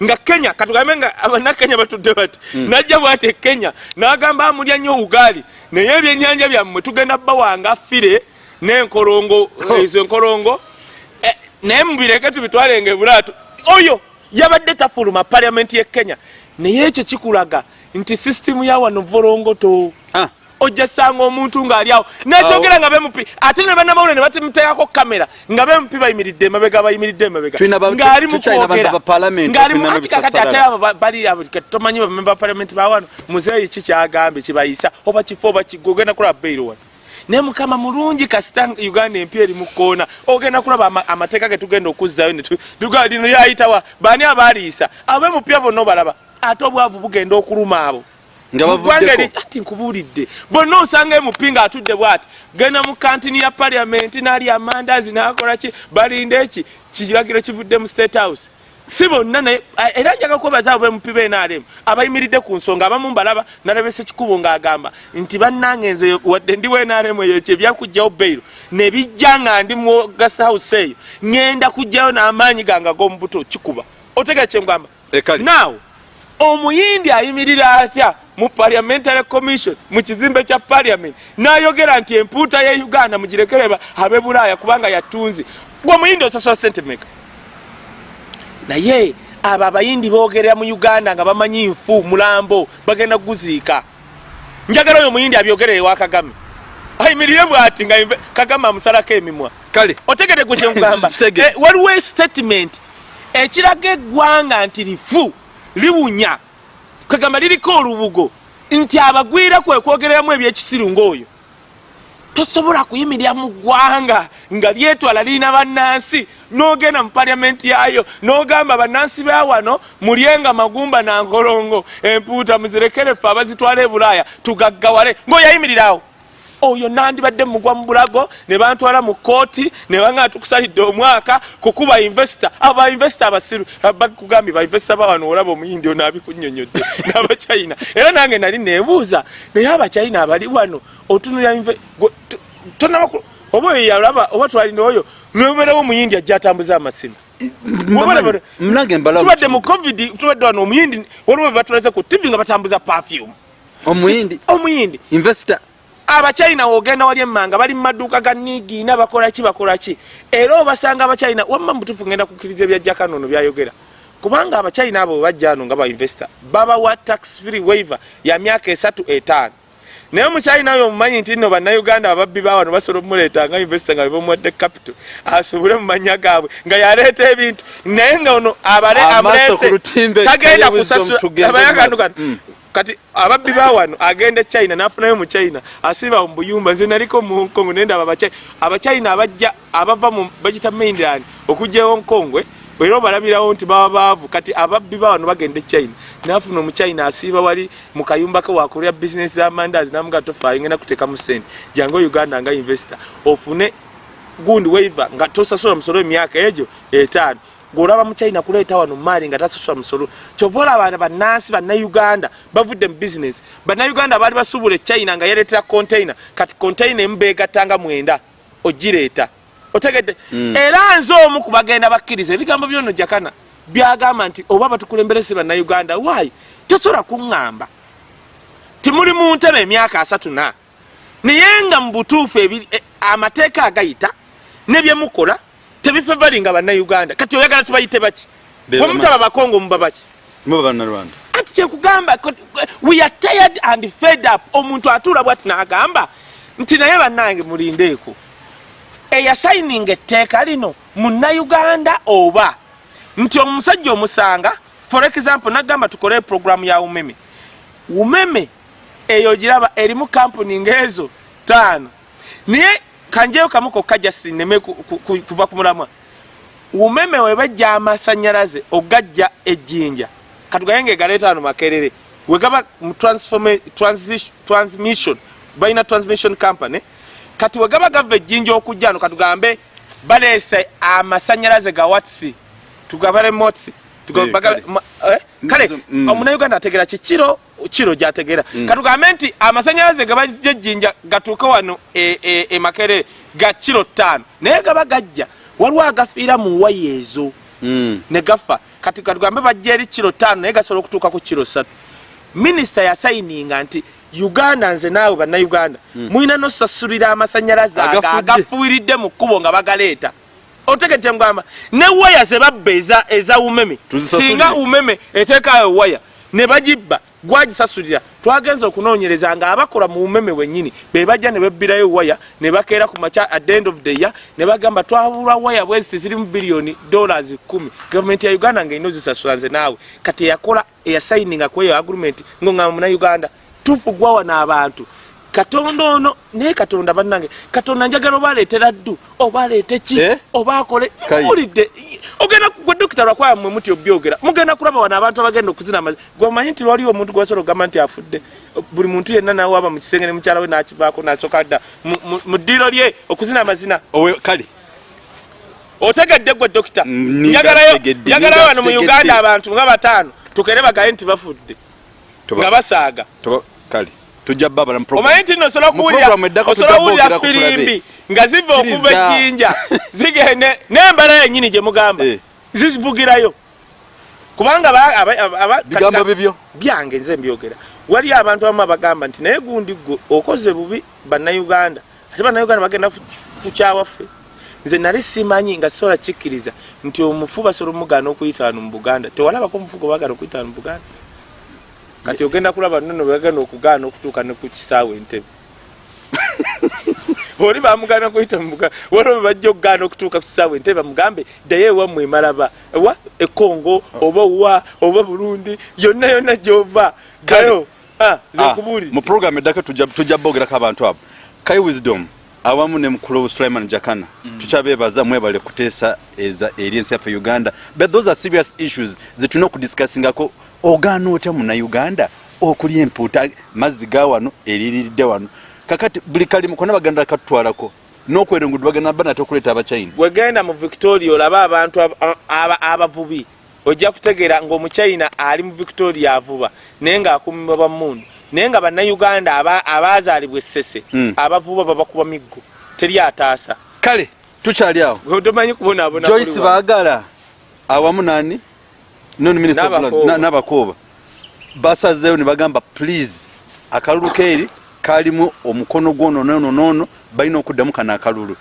nga kenya katugambe nga abannakenya batudde bati najja bwati e kenya n'agamba amulya nnyo ugaali naye ebyennyanja byammwe tugenda bawanga fire n'enkolongo ezo enkolongo Eh, naye mubireke tubitwalenga ebulaato oyo yabadde tafuluma paliamenti ye kenya. Naye ekyo kikulaga nti sisitimu ya wano volongoto ojja sanga omuntu ng'ali awo. Nekyogera nga bemupi ate ne bannamawulire ne batemuteekako kamera nga bemupi bayimiridde emabega bayimiridde emabega. Ng'ali tu- tukyalina mukwogera ba- ba parliament, ng'ali tulina mu- anti kakati n'ebisasalala. ate abo ba- bali abo tomanyi bamemba ba palamenti bawano muzeeyi ki kyagambye kibayisa oba kifo oba ogenda kulaba beiro wano. Naye mukama mulungi kasita uganda empya eri mu kkoona ogenda kulaba ama- amateeka ge tugenda okuzzayo lino lyayitawa baani abaliisa abo bemupya bonna obalaba ate obwavu bugenda okuluma abo ati nkubuulidde. Bonna osanga emupi nga atudde bwati? Genda mu kantini ya paliamenti n'ali amandaazi n'akola ki? Balinda eki kiragiro kivudde mu state house. Si bonna naye a- era njaga kwebaza abo bemupi benaremu abayimiridde ku nsonga abamu mbalaba nalabesa ekikubo ng'agamba nti bannange nze wadde ndi wenaremu eyo ekyo ebyakugjawo beiro ne bijja nga ndi mu gasa house eyo ŋŋenda kugjayo n'amaanyi gange ag'omubuto kikuba. Otegera kyengamba Ekali. Omuyindi ayimirira atya mu parliamentary commission mu kizimbe kya parliament? N'ayogera nti empuuta ye uganda mugirekereba abe bulaaya kubanga yatunzi. Gwe omuyindi osasula sente meka naye abo abayindi boogerera mu uganda nga bamanyi nfu mulambo bagenda kuguziika. Njagala oyo omuyindi abyogerere ewa kagame. Ayimirire bwati nga kagame amusalako emimwa. Kale. Otegere gwe kyengugamba Kitegere. Eh, waliwo statement ekiraga eggwanga nti lifu liwunya. Kwegamba liriko olubugo. Nti abagwira kwe kwogereramu ebyekisiru ngaoyo tosobola kuyimirira mu ggwanga nga lyetwala lirina bannansi. N'ogenda mu paliamenti yayo n'ogamba bannansi ba wano mulyenga magumba na nkolongo. Empuuta muzirekere ffe abazitwala e bulaaya tugaggawale. Ng'oyayimirirawo oyo nandibadde mugwa mu bulago ne bantwala mu kooti ne banga tukusalidde omwaka kukuba invesita abo bainvesita abasiru. Bakugambye bainvesita bawano olaba omuyindi ono abikunyonyodde n'abachina era nange nali nebuuza naye abachina abali wano otunulya inve- gwe- to- tonaba ku- oba oyo yalaba oba twalina oyo nobeerawo omuyindi ajja atambuza amasina tubadde mu covid tubadde wano omuyindi waliwo bebatulaze ku tv nga batambuza perfume. Omuyindi. Omuyindi. Investor abachina wogenda wali emmanga bali mu maduuka ga nigiina bakolaki bakolaki era obasanga abachina wamma mutufu ngenda kukkiriza ebyajjaka nono byayogera kubanga abachina abo bajja ano nga bainvesita babawa tax free waiver ya myaka esatu etaano naye omuchina oyo omumanyi nti nno bannayuganda ababbi bawano basobola omuleeta nga invesita nga bebamuwadde capital asobole mu manya gaabwe nga yaleeta ebintu naye nga ono abale amulese tagenda kusasula abayagandugano maaso. Mm. Kati ababbi bawano agenda china nafunayo mu china asiba mu buyumba nze naliko mu hong kong nende aba Abachi- abachina abajja abava mu bagita mainland okujja e hong kong era obalabirawo nti baba baavu. Kati ababbi bawano bagenda china nafuna omuchina asiiba wali mu kayumba ke wakolera bizinesi z'amandazi namuga tofaayo ngenda kuteekamu sente jange uganda nga investor ofune gundi waiver nga tosasula musolo emyaka egyo etaano gweolaba muchina kuleeta wano maali nga tasasula musolo kyova olaba bannansi bannayuganda bavudde mu bizinesi bannayuganda baali basuubula echina nga yaleetera container kati container emu beegattanga mwenda ogireeta otegedde. Era nze omu ku bagenda bakkiriza ebigambo byono jakana byagamba nti oba batukulemberesi bannayuganda waayi tosobola kuŋŋamba. Timuli mu ntebe emyaka asatu na naye nga mu butuufu eh, amateeka agayita nebyemukola tebifevali nga bannayuganda. Kati oyagala tubayite baki? Beera wemutaba bakongo muba baki? Muba bannalwanda anti kyekugamba we are tired and fed up. Omuntu atuula bwati n'agamba nti naye bannange mulindeeko eyasayininga etteeka lino munnayuganda oba? Nti omusajja omusanga for example nagamba tukole programu ya umeme. Umeme eyo giraba erimu kampuni ngaezo taano naye kanjeyo kamu kokka jasi neme ku- ku- ku- kuva ku mulamwa. Umeme webajja amasanyalaze ogajja ejjinja. Katugaye galeeta wano makerere. Wegaba mu transmission balina transmission company. Kati wegaba gava ejjinja okujja wano katugambe baleese amasanyalaze ga watsi. Tugabale motsi. Kale. eh, mm. omunauganda ategeera kikiro kiro gyategeera. Katugambe nti amasanyalaze gabajja ejjinja gatuuke wano e- e- e makerere ga kiro ttaano. Naye gaba gajja waliwo agafiira mu waya ezo. Mm. ne gafa. Kati katugambe bajja eri kiro ttaano naye gasobola okutuuka ku kiro ssatu. Minisita yasayininga nti uganda nze naawe bannayuganda mulina nosasulira amasanyalaze agafuiridde mu kkubo nga bagaleeta. Otegete mugamba ne waya ze babba eza- umeme singa umeme eteekayo waya ne bagibba gwagisasulira twagenza okunoonyereza nga abakola mu umeme wennyini be bajja ne bebbirayo waya ne bakeera ku makya at the end of the year ne bagamba twabulwa waya bweziti zirimu biliyoni dollars kumi. Gavumenti ya uganda nga ina ozisasula nze naawe. Kati eyakola eyasayininga ku eyo agreement ngongamba munauganda tufu gwawana abantu katonda ono naye katonda bannange katonda njagala obaleetera ddu obaleete ki? Eh? obaakole Kayi. muwulidde ogenda gwe dokita lwakwaya mwe muti obyogera mugenda kulaba wano abantu abagenda okuzina amazina gwemanyi nti lwaliwo omuntu gwasobola ogamba nti afudde buli muntu yenna nawe aba mu kisenge ne mukyala we nakivaako nasooka dda mu- ddiiro lye okuzina amazina. Owe kale. Otegedde gwe dokita. Nga njagalayo wano mu uganda abantu nga bataano tukere bagaye nti bafudde nga basaaga tujja babala mu program. omanyi nti nno osobola eddako osobola okuwulira tujja boogera ku firimbi nga ziva okuva ejjinja zigende n'embala yennyini gye mugamba Eh. zivugirayo kubanga bigambo bibyo. byange nze mbyogera. Waliyo abantu abamu abagamba nti naye gundi gwe okoze bubi bannayuganda. Ate bannayuganda bagenda ku- ku kyawaffe. Nze nali simanyi nga sobola kikkiriza nti omufu basobola omugaana okuyita wano mu buganda. Tewalabako omufu gwe bagana okuyita wano mu buganda kati ogenda kulaba nono bagenda okugaana okutuuka ne ku kisaawe entebe. Oli bamugana kuyita mu buganda waliwo bajja okugaana okutuuka ku kisaawe entebe bamugambe ddayo ewammwe emalaba wa ekongo oba wa oba burundi yonna yonna gyova. Gayo Ah, nze Ah, mu program eddako tujja bogerako abantu abo. Kai wisdom awamu ne mukulu sulaiman jakana tukyabeebaza mwebale kuteesa eza eri ensi yaffe uganda. But those are serious issues zetulina okudiscussingako ogaana otya munauganda okulya empuuta mazzi ga wano eririridde wano? Kakati buli kalimu kona baganda katutwalako n'okwerengudde bagenda ba nate okuleeta abachina wegenda mu victoria olabe abantu ab- aba- abavubi ojja kutegeera ng'omuchina ali mu victoria avuba naye ng'akumibwa bamundu naye nga bannayuganda aba- abaazaalibwa essese Mm. abavuba babakuba miggo teri ataasa. Kale tukyali awo. Tomanyi kubonaabona joyce baagala awamu nani Nabakooba. Basazeewo ne bagamba please akalulu keeri kalimu omukono gwononononono balina okuddamu kano akalulu.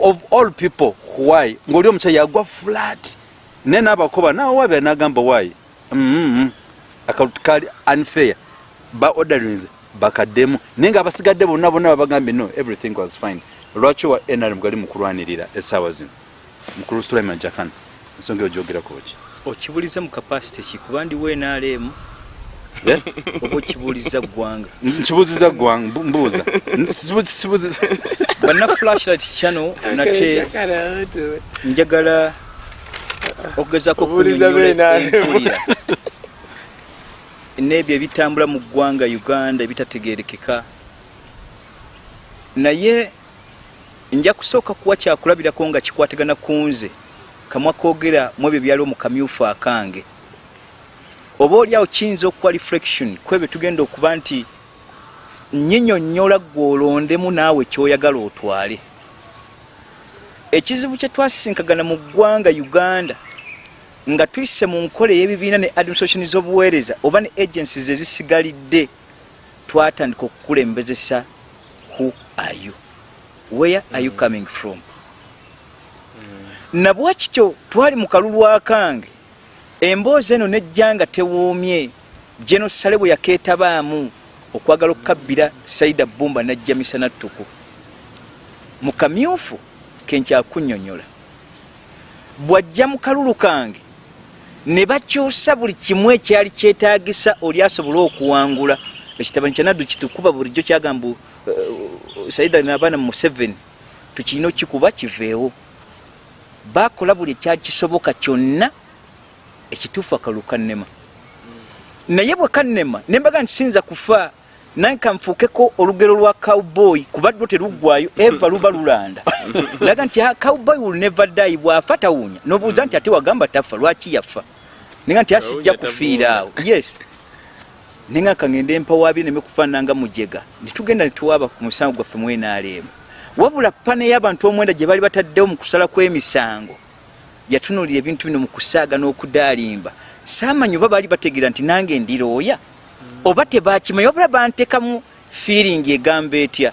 Of all people why? Ngaoli omukyai yagwa flat. Naye nabakooba nawe wabya nagamba why? Mm akalulu kali unfair. Ba orderings bakaddemu. Naye nga abasigadde bonna bonna babagambye no everything was fine. Lwaki wa nrm gali mukulwanirira essaawa zino? Mukulu sulaiman jakan ensonga eyo gyogerako ki okibuliza mu kapasite ki kuba ndi wenaalemu Eh? oba okibuuliza ggwanga. Nkibuuziza ggwanga mbu- mbuuza. Sibu- sibuuziza. Banna flashlight channel nate njagala okugezaako empulira. N'ebyo ebitambula mu ggwanga uganda ebitategerekeka naye nja kusooka kuwa kyakulabirako nga kikwatagana ku nze kamwa koogera mu ebyo byaliwo mu kamyufu akange. Oba oliawo kiyinza okuba reflection kwebyo tugenda okuba nti nyinyonnyola gw'olondemu naawe kyoyagala otwale. Ekizibu kye twasisinkagana mu ggwanga uganda nga tuyise mu nkola ey'ebibiina ne administration z'obuweereza oba ne agencies ezisigalidde twatandika okukulembezesa who are you? Where are you coming from nabwa kityo twali mu kalulu akange emboozi eno nejja nga tewuumye geno sale bwe yakeetabaamu okwagala okukabbira saida bumba najja misana ttuku mu kamyufu kenkyakunnyonnyola bw'ajja mu kalulu kange ne bakyusa buli kimu ekyali kyetaagisa oli asobole okuwangula. Ekitabani kyanaddu kitukuba bulijjo kyagamba uh, saida nabaana mu museveni tukirina okikuba kiveewo bakola buli ekyali kisoboka kyonna ekituufu akalulu kannema naye bwe kannema nembaga nti siyinza kufa naye kanfuukeko olugero lwa cowboy kubaddwo teruggwayo eva luba lulanda. Laga nti "Ah, cowboy will never die bwafa tawunya nobuuza nti ate wagamba tafa lwaki yafa? Nenga nti asijja kufiira awo. Yes. Nenga kangende empawabiri neme kufaananga mujega. Netugenda netuwaaba ku musango gwaffe mwenaalemu wabula pane y'abantu omwenda gye bali bataddewo mu kusala kw'emisango yatunuulira ebintu bino mu kusaaga n'okudaalimba. Saamanyi oba baali bategeera nti nange ndirooya oba tebakimanyi wabula bantekamu fiiringi egamba etya?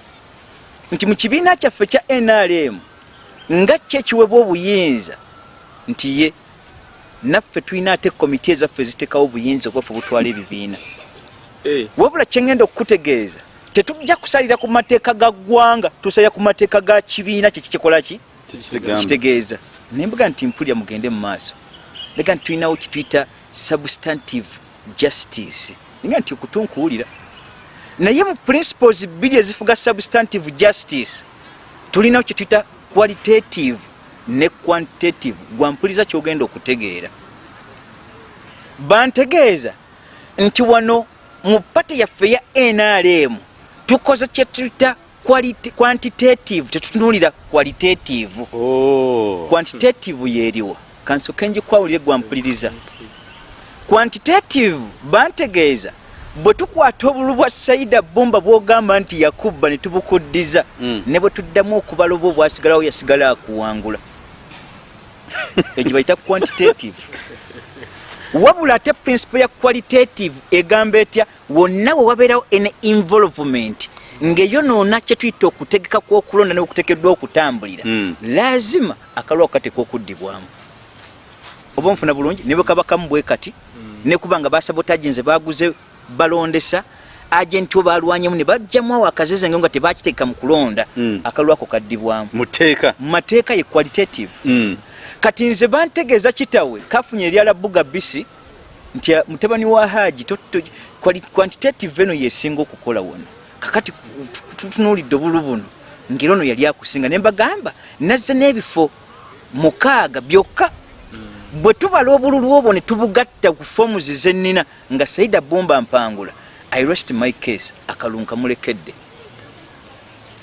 Nti mu kibiina kyaffe kya nrm nga ki ekiwebwa obuyinza nti ye naffe tulina ate komiti ezaffe zitekawo obuyinza obwaffe butwala ebibiina. Eh, wabula kyengenda okukutegeeza tetujja kusalira ku mateeka ga ggwanga tusalira ku mateeka ga kibiina kyekikikola ki? Tekitegamba. kitegeeza nembuga nti mpulya mugende mu maaso. Lega nti tulinawo kituyita substantive justice. Nga nti okutunkuwulira. Naye mu principles bbiri ezifuga substantive justice tulinawo kyetuyita qualitative ne quantitative. Gwampuliza kyogenda okutegeera. Bantegeeza nti wano mu pati yaffe ya nrm tukoze kyetuyita quantitative tetutunulira qualitative. Oh. quantitative yeriwa. Kansoke njikwawulire gwampuliriza quantitative bantegeeza bwe tukwata obulu bwa saida bomba bwogamba nti yakubba ne tubukuddiza Mm. ne bwe tuddamu okubala oba obwasigalawo yasigala akuwangula. Egyo bayita quantitative wabula ate principle ya qualitative egamba etya? Wonna we wabeerawo en involvement. Ng'eyonoona kyetuyita okutegeka kw'okulonda n'okutekeddwa okutambulira Mm. lazima akalwa kateeka okuddibwamu oba nfuna bulungi? Ne bwe kaba kamu bwe kati ne kuba nga basabotaji nze baguze balondesa agenti o balwanyemu ne bajjamu awo akazeze nga tebakiteeka mu kulonda Mm. akalwako kaddibwamu. Mateeka ye qualitative. Mm. Kati nze bantegeeza kitawe kafunye eryala buga bisi nti mutabani wa quali- quantitative eno yesinga okukola wona kakati tutunuulidde obulu buno ngeri ono yali akusinga ne mbagamba nazze n'ebifo mukaaga byokka. Bwe tubala obululu obwo ne tubugatta ku fomuzi zennina nga saida bomba mpangula i rest my case akalungu kamulekedde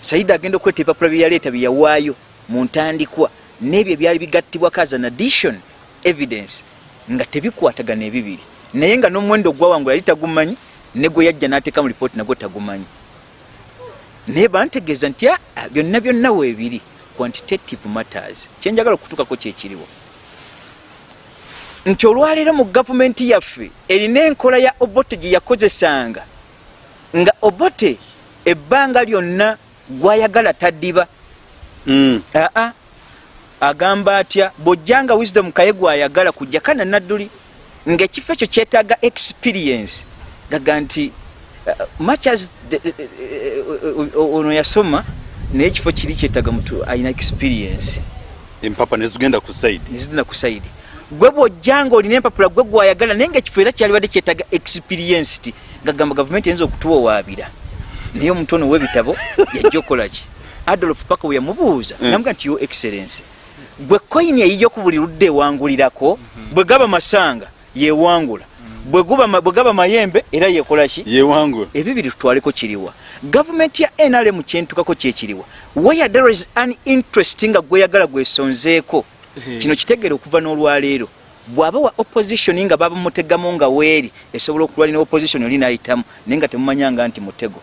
saida agenda okweta ebipapula bye yaleeta bye yawaayo mu ntandikwa n'ebyo ebyali bigattibwako as an addition evidence nga tebikwatagana ebibiri. Naye nga n'omuwendo ogwawangula yali tagumanyi ne gwe yajja n'ateeka mu lipooti nagwo tagumanyi. Naye bantegeeza nti "Ah, ah, byonna byonna weebiri quantitative matters. Kyenjagala okutuukako kyekiriwo nti olwaleero mu gavumenti yaffe erina enkola ya obote gye yakozesanga nga obote ebbanga lyonna gwayagala taddiba. Mm. aa agamba atya bw'ojjanga wisdom kaye gwayagala kujja kana nadduli ng'ekifo ekyo kyetaaga experience. Gaga nti uh, much as uh, uh, ono yasoma naye ekifo kiri kyetaaga mutu alina experience. Empapa nezigenda ku saidi nezidina ku saidi gwe bw'ojjanga olina empapula gwe gwayagala naye ngaekifo era kyalibadde kyetaaga experienced gagamba gavumenti eyinza okutuwowaabira naye omuntu ono w'ebitabo yajja okolaki adolf paka we yamubuuza Mm. namuga nti yo excellence gwe koyini eyiyo ku buli ludde ewangulirako bwe gaba masanga yewangula. Bwe ma- bwe gaba mayembe era yekolaki yewangula. Ebibiri tutwaleko kiriwa. Gavumenti ya nrm kyentukako kyekiriwa where there is an interest nga gweyagala gwesonzeeko kino kitegere okuva n'olwaleero. Bw'aba wa opposition nga babamutegamu nga weeri esobola okulwalina opposition oli nayitamu naye nga temumanyanga nti mutego.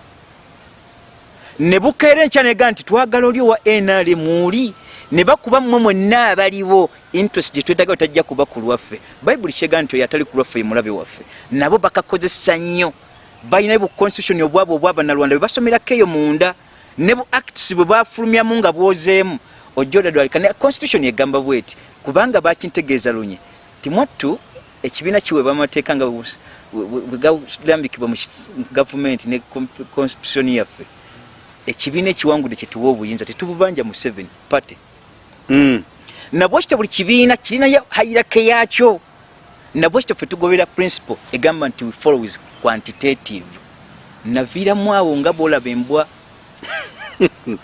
Ne bukeera enkya nega nti twagala oli owa nrm oli ne bakuba mmwe mwenna abaliwo interest gye twetaga tajja kuba ku lwaffe. Bayibuli kyega nti oyo atali ku lwaffe ye mulabe waffe. Nabo bakakozesa nnyo. Balina bu constitution obwabo obwabanalwanda bwe basomerako eyo munda ne bu acts bwe bafulumyamu nga bwozeemu ojja odadwalika ne constitution egamba bweti kubanga bakintegeeza lunye ti mwattu ekibiina kiweebwa amateeka nga bwe- bwe bwe gaalambikibwa mu gavumenti ne constitution yaffe. Ekibiina ekiwangudde kyetuwa obuyinza tetububanja mu seven party Mm. nabwekityo buli kibiina kirinayo hayirake yaakyo nabwekityo ffe tugobera principle egamba nti we follow with quantitative naviiramu awo nga bwolaba embwa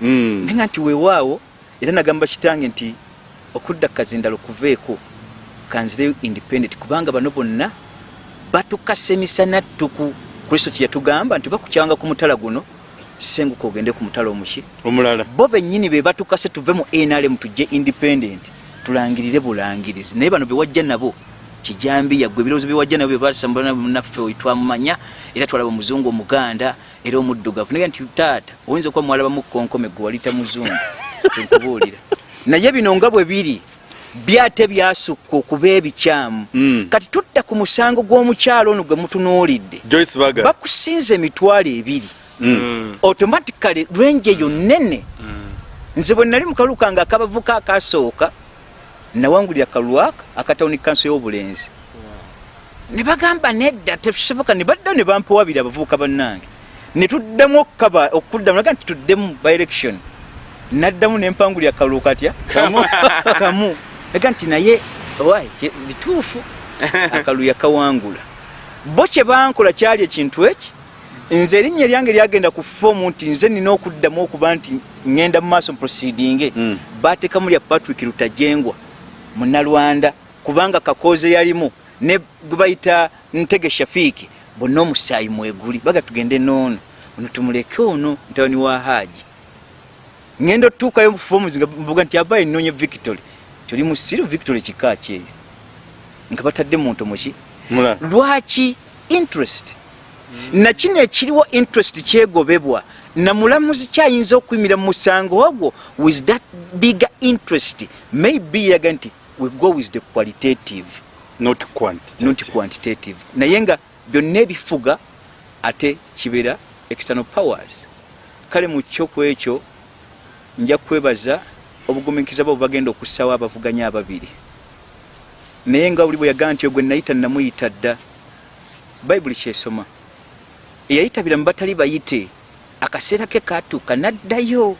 Mm. naye nga nti weewaawo era nagamba kitange nti okudda kazindalo kuveeko kanzireyo independent kubanga bano bonna batukase emisana ttuku kristo kyeyatugamba nti bakukyanga ku mutala guno senguka ogende ku mutala omuki. Omulala. Bo bennyini be batukase tuve mu nrm tujje independent tulangirire bulangirizi. Naye bano bewajja nabo kijambi yaggwe ebirowoozo bewajja nabo bebasambulanamunaffe twamumanya era twalaba omuzungu omuganda era omuddugavu. Naye nti taata oyinza okuba mwalabamu konkome gwe walita muzungu kyenkubuulira naye bino nga bwe biri byate byasukka okuba ebikyamu. Mm. kati tudda ku musango gw'omukyalo ono gwe mutunuulidde. Bakusinza emitwalo ebiri. Automatically lwenje yo nene nze bwe nali mukalulu kange akabavuka akasooka nawangulira kalwaka akatawuni kanso y'obulenzi. Ne bagamba nedda tekisoboka ne badda ne bampawabira abavubuka bannange. Ne tuddamu okukaba okuddamu naga nti tuddemu by election. Naddamu nempangulira kalulu katya? Kamu. naga nti naye bituufu. Akalulu yakawangula. Bo kye bankola kyali ekintu eki nze erinnya lyange lyagenda ku foomu nti nze nina okuddamu okuba nti ŋŋenda mu maaso proceeding Mm. bateekamu lya patrick lutajengwa munalwanda kubanga kakooze yalimu ne gwe bayita ntege shafiiki bonna omusaayi mweguli. Baga tugende noono ono tumuleke ono mutabani wa haaji ŋŋenda otuukayo mu foomu nga mvuga nti abaye nnoonya victory. Tuli mu siru victory kika kyeyo. Nga batadde muntu muki lwaki interest nakino ekiriwo interest kyegobebwa. Namulamuzi kyayinza okuyimira mu musango ogwo with that bigger interest maybe yaga nti we go with the qualitative. Not quantity not quantitative. Naye nga byonna ebifuga ate kibeera external powers. Kale mu kyoku ekyo nja kwebaza obugumikiza bwabo bagenda okussawo abavuganya ababiri. Naye nga buli bwe yagamba nti ogwe nayita namuyita dda bayibuli kyesoma eyayitabira mu batali bayite. Akaseera ke katuuka n'addayo.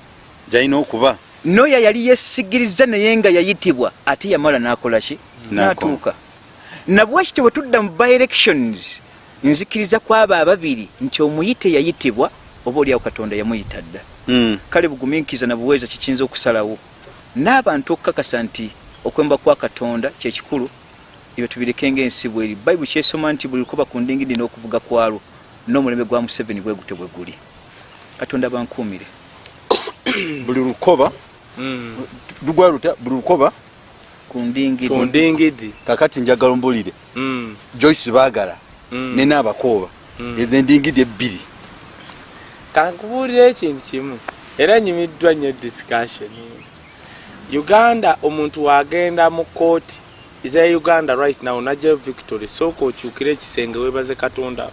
Gyalina okuba. Noyo yali yesigiriza naye nga yayitibwa ate yamala n'akola ki? N'atuuka. Nabwekityo bwe tudda mu by elections nzikiriza kwabo ababiri nti omuyite yayitibwa oba oliawo katonda yamuyita dda. Mm. kale bugumiikiriza na buweeza kikiyinza okusalawo. N'abantu okukakasa nti okwemba kwa katonda kyekikulu ebyo tubireke ngaensi bweri. Bayibuli kyesoma nti buli lukoba ku ndingidi n'okuvuga kwalwo n'omulembe gwa museveni bwe gute bwe guli. Katonda bankuumire. Buli lukoba lugwa luta buli lukoba ku ndingidi. Ku ndingidi. kakati njagala mbulire Mm, joyce baagala mm. ne naabakooba Mm. ezo endingidi ebbiri. Kankubuulira ekintu kimu. Era nyimiddwa nnyo discussion. Uganda omuntu wagenda mu kooti za uganda right now najjayo victory sooka okyukire ekisenge webaze katonda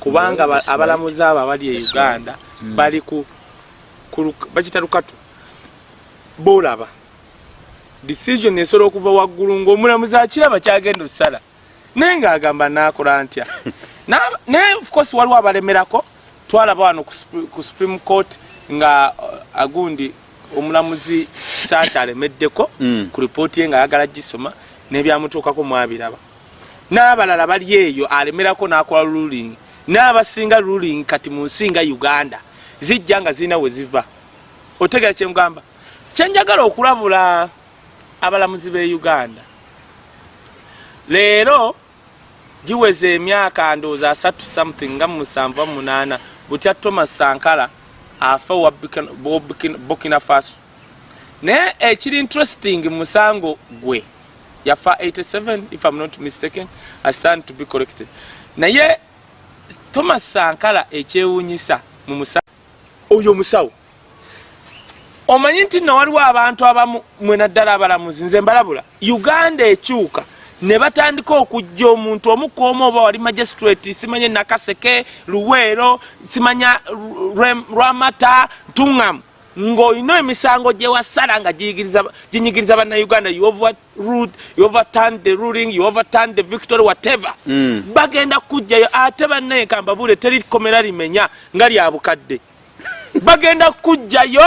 kubanga abalamuzi abo abali e uganda bali ku luk- bakita lukatu. Bolaba decision esobola okuva waggulu ngaomulamuzi akiraba kyagenda okusala. Naye ngaagamba nakola ntya? Na- naye of course waliwo abalemerako. Twalaba wano ku Supre- ku supreme court nga uh, agundi omulamuzi kisaaki alemeddeko Mm. ku ripooti ye nga ayagala gisoma n'ebyamutuukako mwabiraba. N'abalala bali eyo alemerako n'akola ruling n'abasinga ruling kati mu nsi nga uganda zijja nga zirina we ziva. Otegera kyemugamba kyenjagala okulabula abalamuzi b'e uganda leero giweza emyaka ndowooza asatu something nga musanvu munaana butya thomas sankara afa wa Burkina- faso. Naye ekiri interesting mu musango gwe yafa 87 if i'm not mistaken i stand to be corrected. Naye thomas sankara ekyewuunyisa mu musango oyo musawo omanyi nti nno waliwo abantu abamu mwena ddala abalamuzi nze mbalabula. Uganda ekyuka ne batandika okujja omuntu omukoomu oba wali magistrate simanye nakaseke luweero simanya lwamata ntuŋŋamu ng'olina emisango gye wasala nga ginyigiriza bannayuganda overturned the ruling overturned the victory whatever. Mm. bagenda kujjayo ate bannaye kambabule teri komera limenya nga lya bukadde. Bagenda kujjayo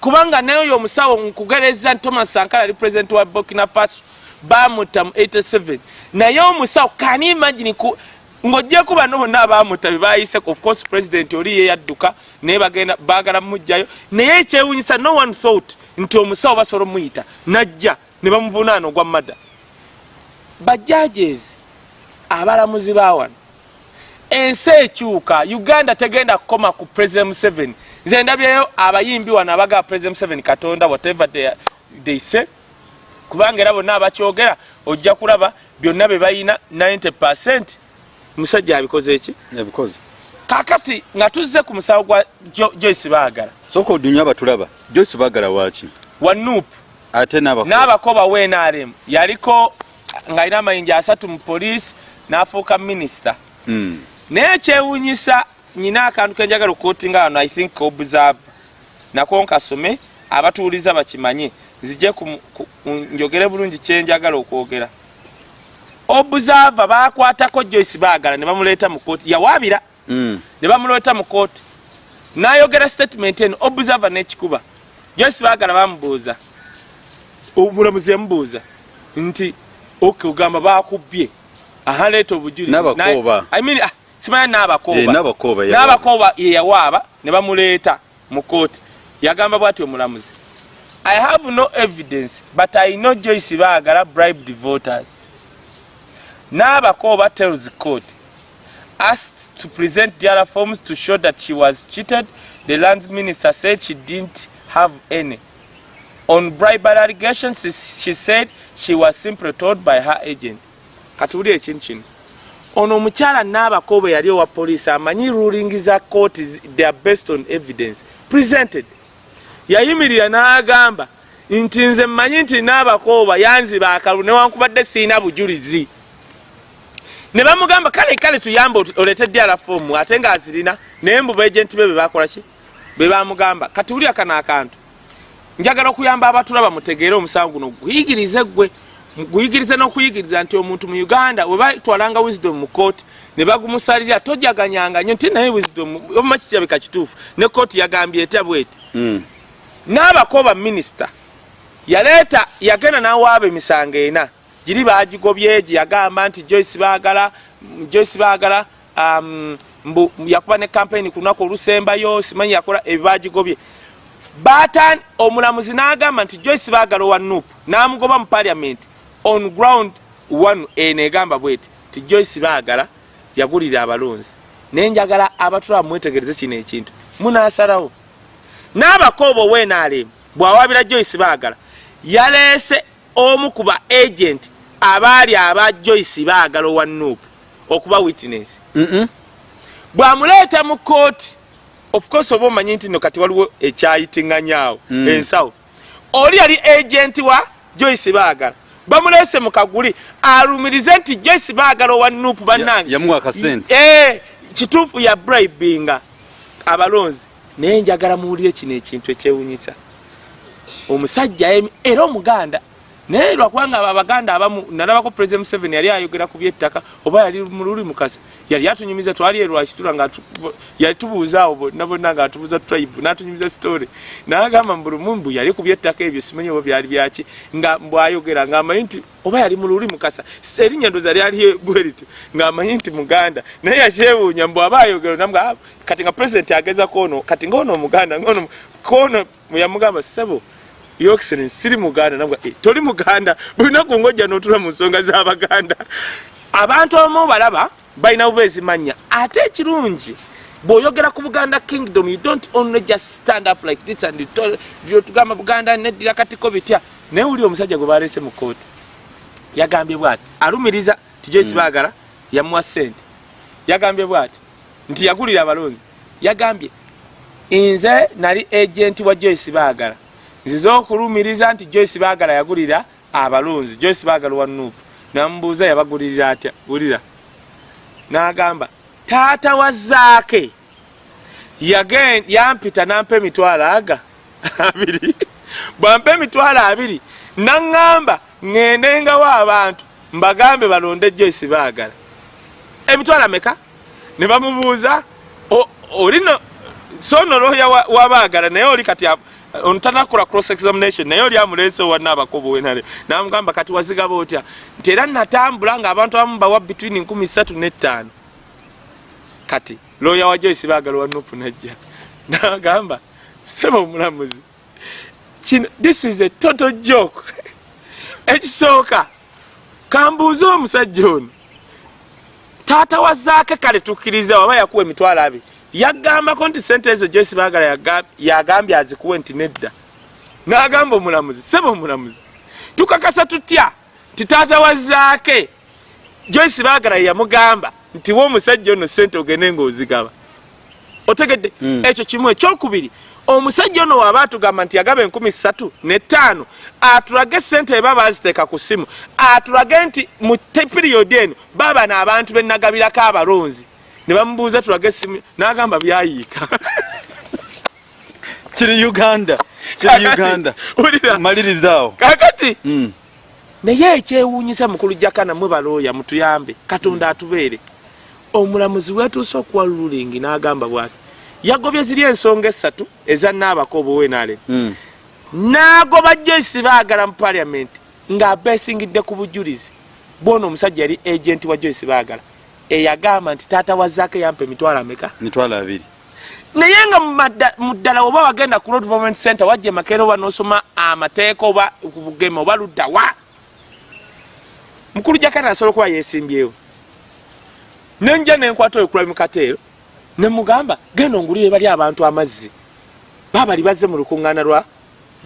kubanga nayo omusawo nkugereza thomas sankara ali president wa burkina faso bamutta mu 87 naye omusawo kani imagine ku ng'ojjeko bano bonna abamuta bebayise of course president oli yeyadduka naye bagenda baagala mumugjayo naye ekyewunyisa no one thought nti omusawo basobola omuyita najja ne bamuvunaana ogwa madda bajajes abalamuzi bawano ensi ekyuka uganda tegenda kukoma ku president museveni. Nze ndabyeyo abayimbi wano abagaba president museveni katonda whatever they, they say. Kubanga era bonna abakyogera ojja kulaba byonna bye bayina 90 percent musajja abikoze eki yabikoze. Kakati nga tuzze ku musawo gwa Jo- joyce baagala. Soka odunya abatulaba. Joyce bagala waki wa nup ate n'abako n'abakoba wnrm yaliko ng'alina amayinja asatu mu poliisi n'afuuka minisita. Mm. naye ekyewunyisa nyina akantu kenjagala okuotinga wano i think observe nako nkasome abatuuliza bakimanye nzije njogere bulungi kyenjagala okwogera observe bakwatako joyce baagala ne bamuleeta mu kooti yawaabira. Mm. ne bamuleeta mu kooti n'ayogera statement eno observer n'ekikuba. Joyce baagala bamubuuza omulamuzi yamubuuza nti ok ogamba bakubbye aha leeta obujulizi. N'abakooba. Na- I mean, ah, Eh, n'abakooba yawaaba. n'abakooba ye yawaaba ne bamuleeta mu kooti yagamba bwati omulamuzi i have no evidence but i know joyce baagala bribed voters n'abakooba tells court asked to present the other forms to show that she was cheated. The lands minister said she didn't have any. On bribery allegations she- said she was simply told by her agent. Kati wuli ekintu kino ono omukyala n'abakooba yali owa poliisi amanyi ruling za court they are based on evidence. Presented. Yayimirira n'agamba. Nti nze mmanyi nti n'abakooba yanziba akalu newankubadde siina bujulizi ne bamugamba kale kale tuyambe oleete ddala foomu ate ng'azirina naye mbu beegenti be be bakola ki? Be bamugamba kati wuli akano akantu njagala okuyamba abatulaba mutegeere omusango guno guyigirize gwe guyigirize n'okuyigiriza nti omuntu mu uganda we batwalanga wisdom mu kooti ne bagumusalira tojaganyanga nyo nti naye wisdom obuma kikirabika kituufu ne kooti yagambye etya bweti? Mm. n'abakooba minisita yaleeta yagenda n'awaaba emisango ena giri bagigobye gye yagamba nti joyce baagala joyce baagala um, mbu yakuba ne kampeni ku lunaku olusembayo simanyi yakola ebyo bagigobye. Batan omulamuzi n'agamba nti joyce baagala owa nup n'amugoba mu parliament on ground one eno egamba bweti ti joyce baagala yagulira abalonzi naye njagala abatula mwetegereze kino ekintu. Munasalawo n'abakooba ow'enaalemu bw'awaabira joyce baagala yaleese omu ku ba agenti abaali aba joyce baagala owa nup okuba witness. Bwamuleeta mu kooti of course oba omanyi nti no kati waliwo ekyayitiŋŋanyaawo Mm. ensawo oli yali agenti wa joyce baagala. Bamuleese mu kaguli alumirize nti joyce baagala owa nup bannange. Eh, kituufu ya bribinga. Abalonzi naye njagala muwulire kino ekintu ekyewunyisa. Omusajja era omuganda naye lwakubanga abo abaganda abamu nalabako president museveni yali ayogera ku byettaka oba yali mu luli mukasa yali atunyumiza twali erwakitula nga yali tubuuzaawo bonna bonna nga atubuuza tribe n'atunyumiza story. N'agamba mbulumumbu yali ku byettaka ebyo simanyi oba byali byaki nga mbwayogera ng'amanyi nti oba yali mu luli mukasa erinnya ndoza lyali bweriti ng'amanyi nti muganda. Naye yakyewuunya mbw aba ayogera namuga "Ah, kati nga president ageza koono kati ngaono omuganda ngaono koono yamugamba sebo Your Excellency, siri muganda nabwa eh, toli muganda. Bulinaku ngojja notula mu nsonga z'abaganda abantu abamu balaba balina bubeezi mannya ate ekirungi bw'oyogera ku buganda kingdom you don't only just stand up like this and vyotugamba buganda neddira katiko bitya. Naye wuli omusajja gwe baleese mu kooti yagambye bwati alumiriza ti joyce baagala yamuwa sente yagambye bwati nti yagulira abalonzi. Yagambye nze nali agenti wa joyce baagala nzize okulumiriza nti joyce baagala yagulira abalonzi joyce baagala wa nuupu. Namubuuza yabagulirira atya? Wulira n'agamba taata wa zaake yampita nampa emitwalo aga? Abiri. Bwampa emitwalo abiri naŋŋamba ŋŋendengawo abantu mbagambe balonde joyce baagala emitwalo ameka? Ne bamubuuza "O- olino so no looya wa- wabaagala naye oli kati a- ontanakola cross examination naye oli amuleese wana abakobo wenale namugamba kati wazigaba otya? Nti era natambula ng'abantu abamu bawa between 35 n'ettaano. Kati looya wa joyce baagala wa nupu najja. Nagamba seba omulamuzi kino this is a total joke. Ekisooka kambuuze omusajja ono taata wa zaake kale tukkiriza waba yakuwa emitwalo abiri yagambako nti sente ezo joyce baagala yaga- yagambye azikuwe nti nedda. N'agamba omulamuzi seba omulamuzi tukakasa tutya? Nti taata wa zaake joyce baagala yeyamugamba nti wa omusajja ono sente ogende ngaozigaba otegedde Mm. ekyo kimu ekyokubiri. Omusajja ono waaba atugamba nti yagaba enkumi ssatu netaano atulage sente eba baziteeka ku simu. Atulage nti mu piriyodi eno baba n'abantu benagabirako abalonzi ne bamubuuza tulage esimu n'agamba byayiika kiri uganda kiri uganda. wulira. malirizaawo kakati. Mm. naye ekyewuunyisa mukulu jakana mwe balooya mutuyambe katonda atubeere. Omulamuzi wetuuse okuwa lulingi n'agamba bwati. Yagobye ziri ensonga esatu eza naabako obuwenale Mm. n'agoba joyce baagala mu paliamenti ng'abeesingidde ku bujulizi. Bwona omusajja yali agenti wa joyce baagala eyagamba nti taata wazaako yampa emitwalo ameka? Mitwalo abiri. Naye nga mu ddala oba wagenda ku road movement center wajja emakeera oba nosoma amateeka oba ku bugeme oba luddawa mukulu jakana asobola okuba yesimbyewo nenja nenkwata oyo kulabi mukateero nemugamba genda ongulire bali abantu amazzi. Baabali bazze mu lukuŋŋaana lwa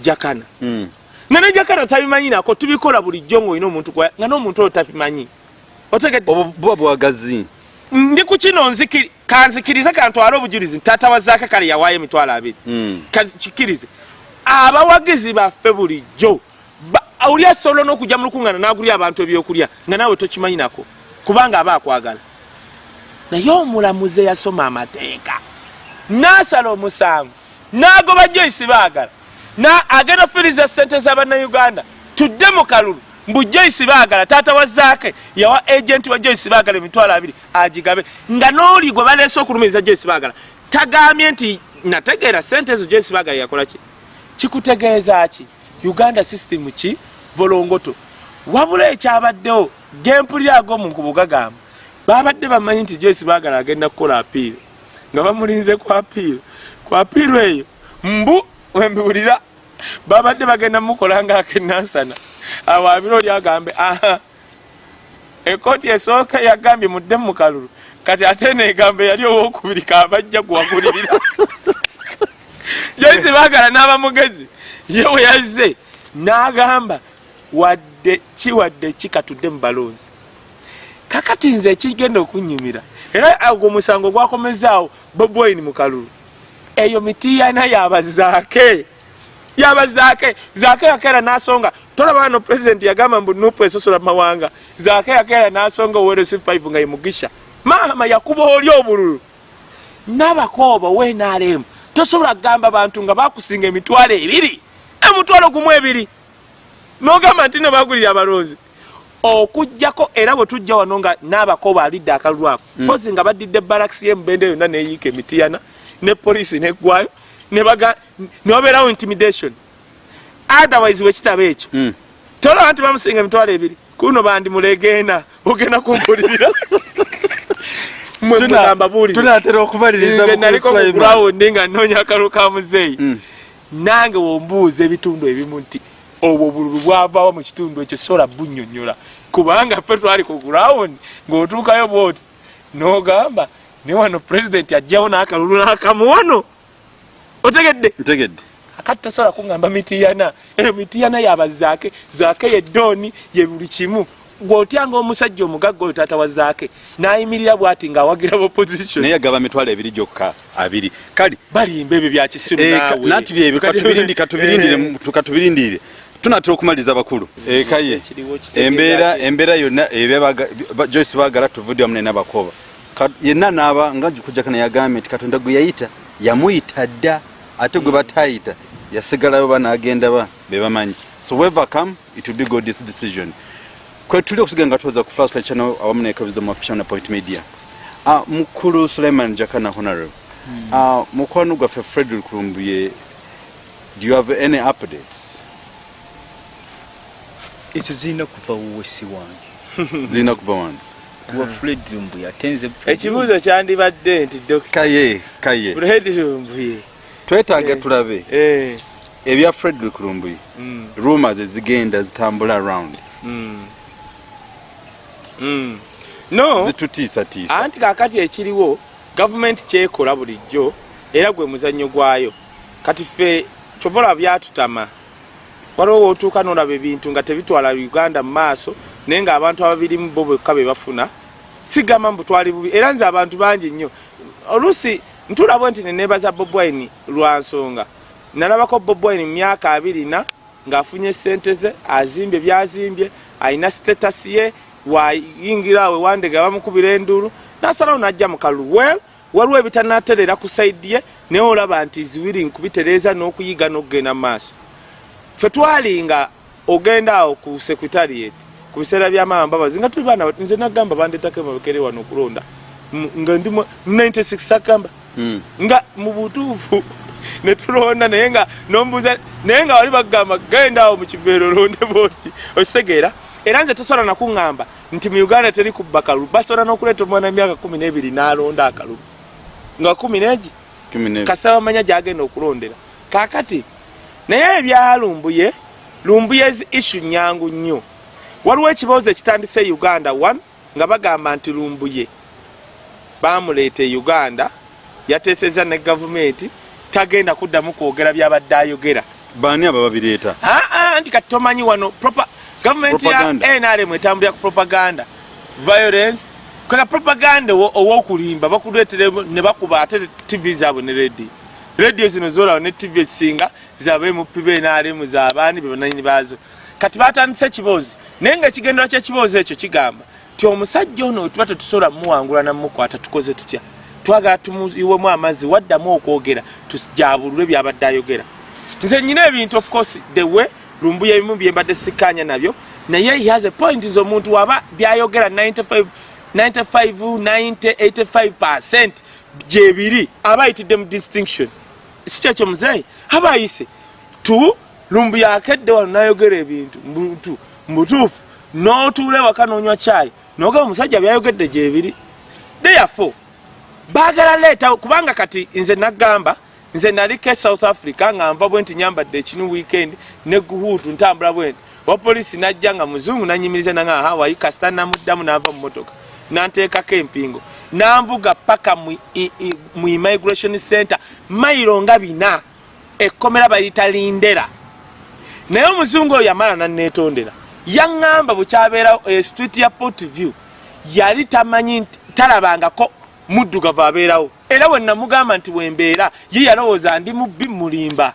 jakana. Mm. nga ne jakana tabimanyi nako tubikola bulijjo ngaolina omuntu nga n'omuntu oyo tabimanyi obwo buba bwagazi. Ndi ku kino nzikiri- kanzikirize kantwale obujulizi taata wa zaake kale yawaayo emitwalo abiri. Mm. kikirize abawagizi baffe bulijjo oli asobola n'okujja mu lukuŋŋaana n'agulya abantu ebyokulya nga naawe tokimanyi nako kubanga aba akwagala. Naye omulamuzi eyasoma amateeka n'asala omusango n'agoba joyce baagala na agenda ofiriza sente z'abannayuganda tudde mu kalulu mbu joyce baagala taata wa zaake yawa agenti wa joyce baagala emitwalo abiri agigabe. Nga n'oli gwe baleese okulumiriza joyce baagala tagambye nti nategeera sente ezo joyce baagala yakola ki? Kikutegeeza ki? Uganda system ki? Volongoto. Wabula ekyabaddewo gempulira ag'omuntu bugagamba babadde bamanyi nti joyce baagala agenda kukola apiiro nga bamulinze ku apiiro ku apiiro eyo mbu wembiwulira babadde bagenda mukola ngaakenansana awo abiro oli agambe aha. Ekooti esooka yagambye mudde mu kalulu kati ate neegamba yali owokubiri kabajja guwagulirira joyce baagala n'abamugezi ye we yazze n'agamba wadde kiwadde kikatudde mu balonzi kakati nze ekigenda okunyumira era ogwo omusango gwakomezaawo bobwine mu kalulu. Eyo mitiyana yabazaake yabazaake zaake yakeera n'asonga. Tolaba no pulezidenti yagamba mbu nupu esosola mawanga. Zaake yakeera n'asonga owerosi 5 nga yemugisha maama yakuba oli obululu. Nabakooba wenaremu tosobola kugamba bantu nga bakusinga emitwalo ebiri. Emutwalo gumu ebiri. Nogamba nti nebagulira abalonzi. Okugjako era bwe tujja wano nga n'abakooba alidde akalulu ako mpozi nga badidde balakisi yemubende yonna neyiika emitiyana ne poliisi neggwayo newabeerawo intimidation. Otherwise wekitabo ekyo. Mm. tolaba nti bamusinga emitwalo ebiri. Kuno bandi mulegeena ogenda kumpulirira mwe Tuna- mugamba buulire. tunatera okubaliriza nze Bukulu naliko Sulaiman. mugurawundi nga noonya akalu ka muzeeyi. Mm. nange wombuuza ebitundu ebimu nti obwo obululu bwavaawo mu kitundu ekyo sola bunnyonnyola. Kubanga ffe twali ku gurawundi ng'otuukayo bwoti n'ogamba ne wano pulezidenti ajjawo n'akalulu n'akamuwano otegedde. Ntegedde. Akati tosobola kuŋŋamba mitiyana? Eyo mitiyana yabazaake zaake yeddooni ye buli kimu. Gweotyanga omusajja omugagga oyo taata wa zaake n'ayimirira bw'ati ng'awagira opposition naye yagaba mitwalo ebiri gyokka abiri. Kale balimba ebyo bya kisiru Eh, naawe. nati byebyo Kati- katubirindi- katubirindire Eh. tunatera okumaliriza bakulu. Ekaye embeera embeera yonna joyce bagala tuvudde wamu nenabakoba yenna naaba nga kujakana yagambye nti katonda gwe yayita yamuyita dda ate gwe batayita yasigalayo banagenda ba bebamanyi so whoever come it will be god this decision kwetuli okusiga nga tuweza ku flashlight channel awamu ne wisdom official na point media. Ah, mukulu suleiman jakana honorable Ah, mukwano gwaffe frederick lumbuye do you have any updates? Ekyo zirina kuva wesi wange. Zirina kuva wano wa fred lumbuye atenze ekibuuzo kyandibadde nti dr kaye kaye. Fred lumbuye twetaaga Eh. tulabe. Eh, ebya frederick lumbuye mm, rumors ezigenda zitambula around mm. Mm. no. Zitutiisatiisa. Anti kakati ekiriwo gavumenti kyekola bulijjo era gwe muzannyo gwayo. Kati ffe kyovola byatutama. Waliwo wootuuka n'olaba ebintu nga tebitwala uganda mu maaso naye ng'abantu ababirimu bo bwekka be bafuna. Sigamba mbutwali bubi era nze abantu bangi nnyo. Oluusi ntulabwe nti neneebaza bobwine lwa nsonga nalabako bobwine mu myaka abirina ng'afunye sente ze azimbye byazimbye alina sitatasi ye wayingira awe wandega bamukubira enduru nasalawo najja mu kalulu well waliwo ebitanaterera ku saidi ye naye olaba nti ziwiri nkubitereeza n'okuyiga n'okugenda mu maaso ffe twalinga ogenda awo ku secretariat ku biseera byamaama mbabazi nga tuli baana nze nagamba bandetako emabekere wano okulonda nga ndi mu 96 agamba. Nga mu butuufu netulonda naye nga nombuuza naye nga wali bagamba genda awo mu kiveero olonde booti okitegeera era nze tosobola nakuŋŋamba nti mu uganda teri kubba kalulu basobola n'okuleeta omwana emyaka kumi n'ebiri n'alonda akalulu nga kumi n'egi kasaba manya gyagenda okulondera. Kakati naye ebya lumbuye lumbuye issu nyangu nnyo. Waliwo ekiboozo ekitandise uganda 1 nga bagamba nti lumbuye. Bamuleeta e uganda yateeseza ne gavumenti tagenda kuddamu kwogera byabadde ayogera. Baani abo babireeta nti kati tomanyi wano gavumenti ya nrm etambulira ku propaganda. Violence kaka propaganda owo- owokulimba bakuleetera ne bakuba ate tv zaabwe ne radio. Radio zino zolaba ne tv ezisinga zabemupi benrm zabaani bebananyini baazo. Kati batandise ekiboozi naye nga ekigendera kyekiboozi ekyo kigamba ti omusajja ono wetuba tetusobola mumuwangula namukwata tukoze tutya twagala tumuyiwemu amazzi waddamu okwogera tujabulule byabadde ayogera. Nze nyina ebintu of course the way lumbuya ebimu byembadde sikanya nabyo naye he has a point nze omuntu waba byayogera 95 95 90 85 percent gyebiri aba ayitidde mu distinction. Si kyekyo muzeeyi? Aba ayise tu lumbuya akedde wano nayogera ebintu mbutu mbutuufu n'otuula ewaka n'onywa kyayi nogamba omusajja byayogedde gyebiri therefore baagala leeta kubanga kati nze nagamba nze naliko e south africa nga nva bwe nti nyambadde ekinu weekend ne guhuutu ntambula bwenti wapoliisi najja nga muzungu nanyimiriza nanga hawaii kasita namuddamu nava mu motoka nanteekako empingo. Nanvuga paka mu immigration center mayiro nga bina ekkomera bayita lindera. Naye omuzungu oyo yamala nanetondera yaŋŋamba bwekyabeera e street ya port view yali tamanyi talabangako muddugavu abeerawo. Era wenamugamba nti wembeera ye yalowooza ndi mubbi mulimba.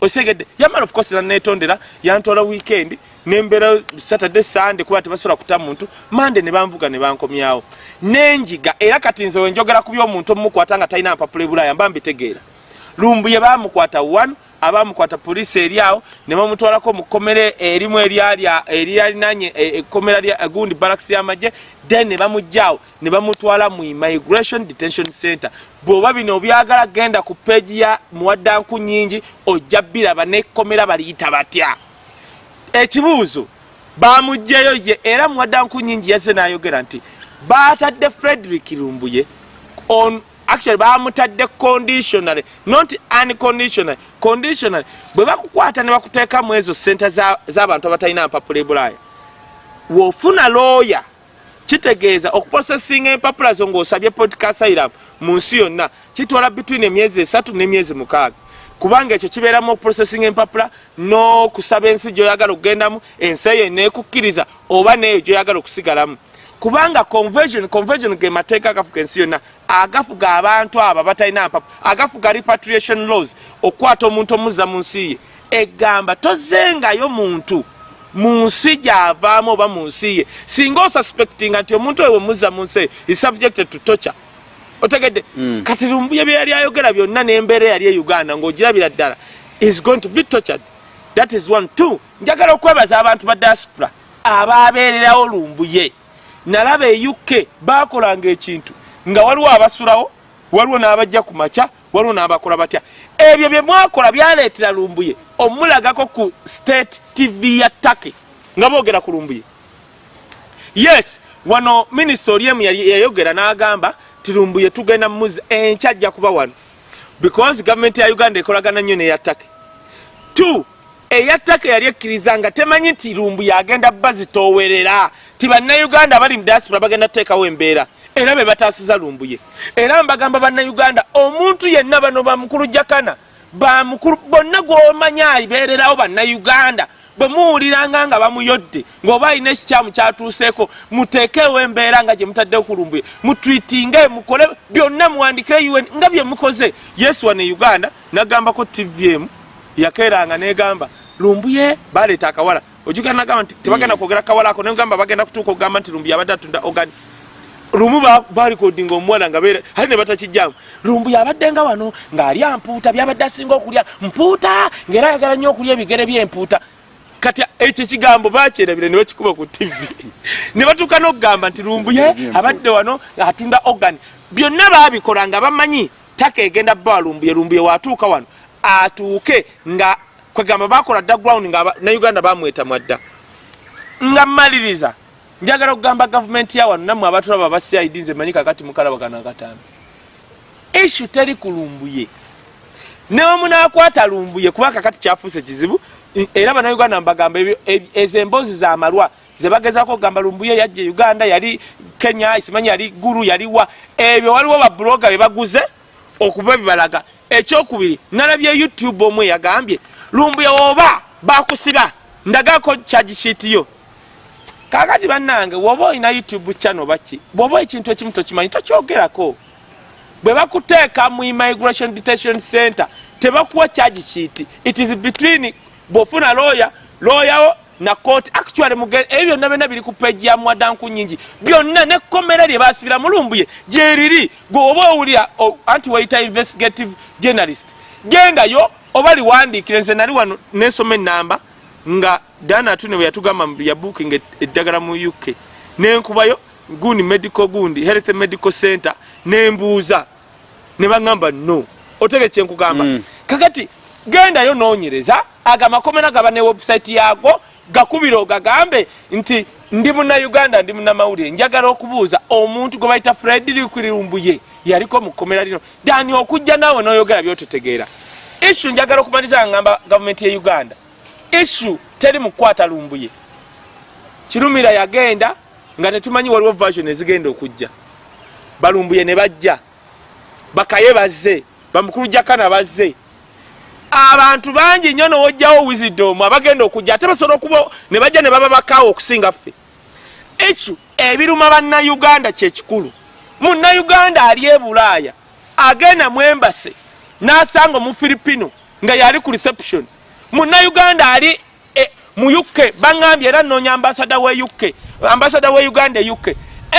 Osegedde yamala ofukosera neetondera yantwala wiikendi nembeera saturday sande kuba tebasobola kuta muntu mande ne banvuga ne bankomyawo. Nenjiga era kati nze wenjogera ku by'omuntu omumukwata nga talina mpapula ebulaaya mba mbitegeera. Lumbu ye baamukwata 1 abaamukwata poliisi eri awo ne bamutwalako mu kkomera erimu eryalinaanye ekkomera e, gundi baraks y'amagye then ne bamugjawo ne bamutwala mu immigration detention center bw'oba bino obyagala genda ku peegi ya muwaddanku nyingi ojja biraba n'ekkomera baliyita batya. Ekibuuzo bamugjeyo ye era muwaddanku nyingi yazze n'ayogera nti baatadde frederick lumbuye on actually bamutadde conditionally not unconditionally conditionally bwe bakukwata ne bakuteekamu ezo sente za- z'abantu abatalina mpapula ebulaaya wofuna looya kitegeeza okuprosesinga empapula zo ng'osabye podcast asylum mu nsi yonna kitwala between emyezi esatu n'emyezi mukaaga. Kubanga ekyo kibeeramu okuprosesinga empapula n'okusaba ensi gyoyagala okugendamu ensi eyo neekukkiriza oba neeyo gyoyagala okusigalamu. Kubanga conversion conversion ge mateeka agafuga ensi yonna agafuga abantu abo batalina mpapula agafuga repatriation laws okukwata omuntu omuzza mu nsi ye. Egamba tozengayo muntu mu nsi gyavaamu oba mu nsi ye. Singa osuspectinga nti omuntu oyo wemuzza mu nsi is subjected to torture. Otegedde kati lumbuye bye yali ayogera byonna n'embeera eyali e uganda ng'ogirabira ddala is going to be tortured. That is one. Two njagala okwebaza abantu ba diaspora abaabeererawo lumbuye. Nalaba e uk bakolanga ekintu nga waliwo abasulawo waliwo n'abajja ku makya waliwo n'abakola batya. Ebyo bye mwakola byaleetera lumbuye omulagako ku state tv ya taki nga boogera ku lumbuye. Yes wano minisita oliemu yali- yayogera n'agamba tirumbuye tugenda muzi enkya ajja kuba wano because gavumenti ya uganda ekolagana nnyo neyattake t eyattake yali ekkiriza nga temanyi nti lumbuye agenda bazitoowerera ti bannayuganda abali mu diaspora bagenda kuteekawo embeera era be bataasiza lumbuye. Era mbagamba bannayuganda omuntu yenna bano bamukulu jakana bamukulu bonna gw'omanya abeererawo bannayuganda bwe muwuliranga nga bamuyodde ng'oba alina ekikyamu kyatuuseeko muteekeewo embeera nga gye mutaddewo ku lumbuye. Mutwitinge mukole byonna muwandike un nga bye mukoze. Yesu wane uganda nagambako tvm yakeeranga negamba lumbuye baleeta akawala. Ojugana nagamba nti tebagenda kwogera kawala ako. Negamba bagenda kutuuka okugamba nti lumbuye abadde atunda ogani lumu balikodinga omuwala nga ate ne batakijjamu lumbuye abaddenga wano ng'alya mpuuta byabadde asinga okulya. Mpuuta ng'era ayagala nnyo okulya ebigere byempuuta kati ekyo ekigambo bakyerabira ne bakikuba ku tv ne batuuka n'okugamba nti lumbuye abadde wano ng'atunda ogani byonna baabikola nga bamanyi taka egenda bbawa lumbuye lumbuye waatuuka wano. Atuuke nga kwegamba bakola dda ground nga aba- nauganda bamweta mwadda nga mmaliriza njagala okugamba gavumenti ya wano nammwe abatulaba aba cid nze manyi kakati mukalabagana akatambi ishu teri kulumbuye neomunakwata lumbuye kuba kakati kyafuuse kizibu era bannayuganda mbagamba ezo emboozi zamalwa zebagezako okugamba lumbuye yajja e uganda yali kenya simanyi yali guru yaliwa ebyo waliwo babuloga bebaguze okuba bibalaga ekyokubiri nalabye youtube omwe yagambye lumbuye oba bakusiba ndagako kyagishitiyo kakati bannange woba olina youtube channel baki bwoba ekintu ekimu tokimanyi tokyogerako. Bwe bakuteeka mu immigration detention center tebakuwa charge sheet. It is between bwofuna lawyer lawyer wo na court. Actually muge- ebyo byonna byonna biri ku peji ya mwadanku nyingi byonna nekkomera lye basibira mulumbuye gyeriri gwe oba owulira o- anti wayita investigative journalist gendayo oba liwandiikire nze nali wano nensoma enamba nga dana atune bwe yatugamba mu ya booking eddagala mu uk nenkubayo gundi medical gundi health medical center nembuuza ne baŋŋamba no. Otege kyenkugamba Mm. kakati gendayo noonyereza aga makomera gaba ne website yago gakubire ogagambe nti ndi munnauganda ndi munnamawulire njagala okubuuza omuntu gwe bayita fred likwirumbuye yaliko mu kkomera lino dani okujja naawe noyogera byototegeera issu njagala okumaliza nga ngamba gavumenti ye uganda issu teri mukukwata lumbuye. Kirumira yagenda nga tetumanyi waliwo version ezigenda okujja. Balumbuye ne bajja. Bakaye bazze bamukulu jakana bazze. Abantu bangi nnyo nowojjawo wisdom abagenda okujja ate basobola okuba ne bajja ne baba bakaawo okusinga ffe. Ekyo ebiruma bannayuganda kyekikulu munnayuganda ali e bulaaya agenda mu embase n'asanga mu filipino nga yali ku reception munnayuganda ali e, mu uk baŋambye era nnoonya ambasada we uk ambasada we uganda e uk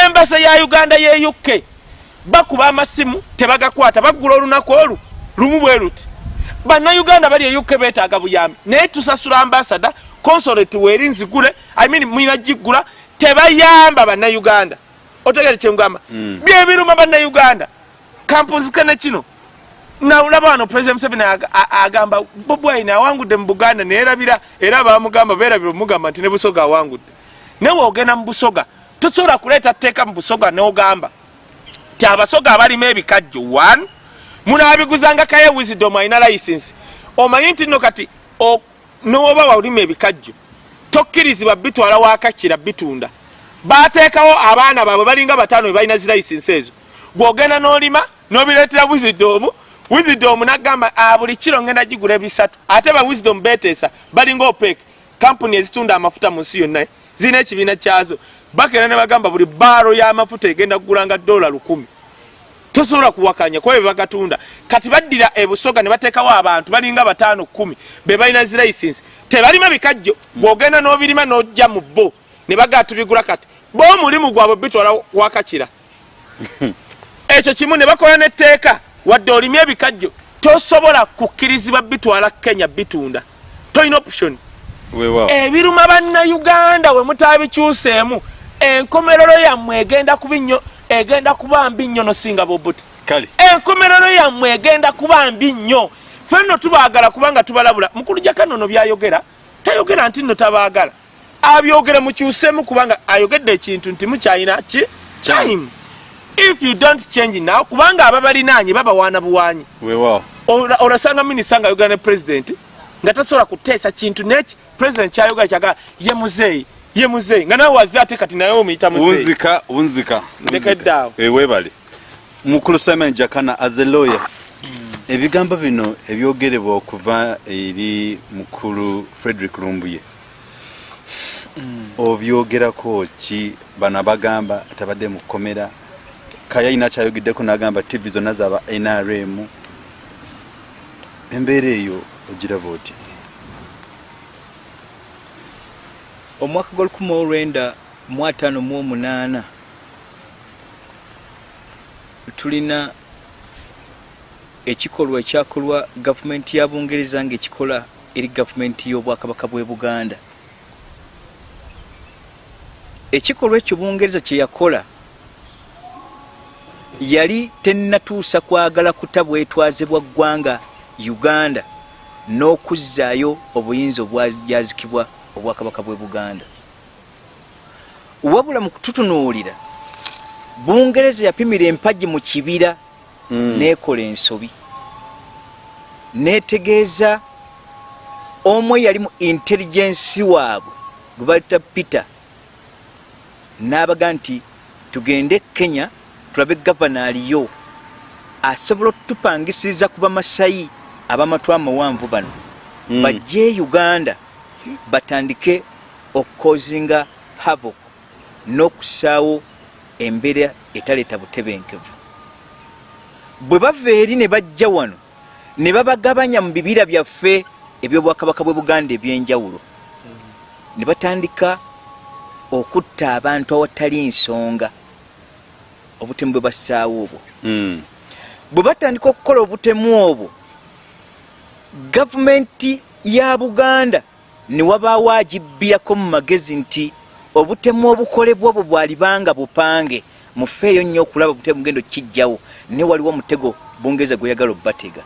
embase ya uganda ye uk bakuba amasimu tebagakwata. Baggula olunaku olwo lumu bwe luti. Bannayuganda bali e uk betaaga buyambi. Naye tusasula ambasada consolate weeri nzigule I mean mwina giggula tebayamba bannayuganda. Otegere kyengamba Mm. byebiruma bannayuganda. Kampuzikane kino nawulaba wano president museveni agamba bobwaine awangudde mu buganda neerabira era bamugamba beerabira omugamba nti ne busoga awangudde. Naye ogenda mu busoga tosobola kuleeta tteeka mu busoga n'ogamba ti abasoga abalima ebikajjo one munaabiguzanga kaye wisdom alina license. Omanyi nti nno kati nowoba walima ebikajjo tokkirizibwa bitwala wakakira bitunda. Bateekawo abaana baabwe balinga bataano bebalina zilaisensi ezo. Gwogenda n'olima n'obireetera wisdom wisdom nagamba "Ah, buli kiro ngenda gigula ebisatu ate ba wisdom beteesa balinga opec kampuni ezitunda amafuta mu nsi yonna zirina ekibiina kyazo. Bakera ne bagamba buli baaro y'amafuta egenda kugulanga dola lukumi. Tosobola kuwakanya kuba bebagatunda kati baddira ebusoga ne bateekawo abantu balinga bataano kumi be balina zilaisensi tebalima bikajjo bw'ogenda n'obirima n'ojja mu bo ne bagaa tubigula kati bo omulimu gwabwe bitwala wakakira. Ekyo kimu ne bakola netteeka wadde olimya ebikajjo tosobola kukkirizibwa bitwala kenya bitunda. Tolina option. Ebiruma bannayuganda we mutabikyuseemu enkomerero yammwe egenda kuba nnyo egenda kuba mbi nnyo nosinga bobuti enkomerero yammwe egenda kuba mbi nnyo fenno tubaagala kubanga tubalabula. Mukulu jakanono byayogera tayogera nti nno tabaagala. Abyogere mukyusemu kubanga ayogedde ekintu nti mukyalina ki? Time. If you don't change now kubanga ababalinanye babawaana Ola- olasanga minisita nga ayogera ne president nga tasobola kuteesa kintu neki president kyayogera kyagala ye muzeeyi ye muzeeyi nga nawe waze ate kati naye omuyita muzeeyi unzika unzika Ndeka eddaawo. weebale mukulu simon jakana as a lawyer ebigambo bino ebyogerebwa okuva eri mukulu frederick lumbuye obyogerako ki? Bano bagamba tabadde mu kkomera kayayina kyayogeddeko nagamba tv zonna zaba nrm embeera eyo ogiraba oti omwaka gwa 1958 tulina ekikolwa ekyakolwa gavumenti ya bungereza ngaekikola eri gavumenti y'obwakabaka bwe buganda. Ekikolwa ekyo bungereza kyeyakola yali tennatuusa kwagala kutabwetwaze bwa ggwanga uganda n'okuzzaayo obuyinza obwajazikibwa obwakabaka bwe buganda. Wabula mu kututunuulira bungereza yapimira empagi mu kibira nekola ensobi. Netegeeza omu eyali mu intelligensi waabwe gwe balita peter n'abaga nti tugende kenya tulabe gavana aliyo asobola otupangisiriza ku bamasayi abamatw amawanvu bano. Mm. bajje uganda batandike okukozinga havok n'okusaawo embeera etaleeta butebenkevu. Bwe bava eri ne bajja wano ne babagabanya mu bibira byaffe ebyobwakabaka bwe buganda ebyenjawulo. Ne batandika okutta abantu awatali nsonga obutemu bwe bassaawo obwo. Mm. bwe batandika okukola obutemu obwo gavumenti ya buganda ne wabaawo agibbirako mu magezi nti obutemu obukolebwa obwo bwalibanga bupange. Mufeeyo nnyo okulaba obutemu bugendo kijjawo ne waliwo omutego bungereza gweyagala obbatega.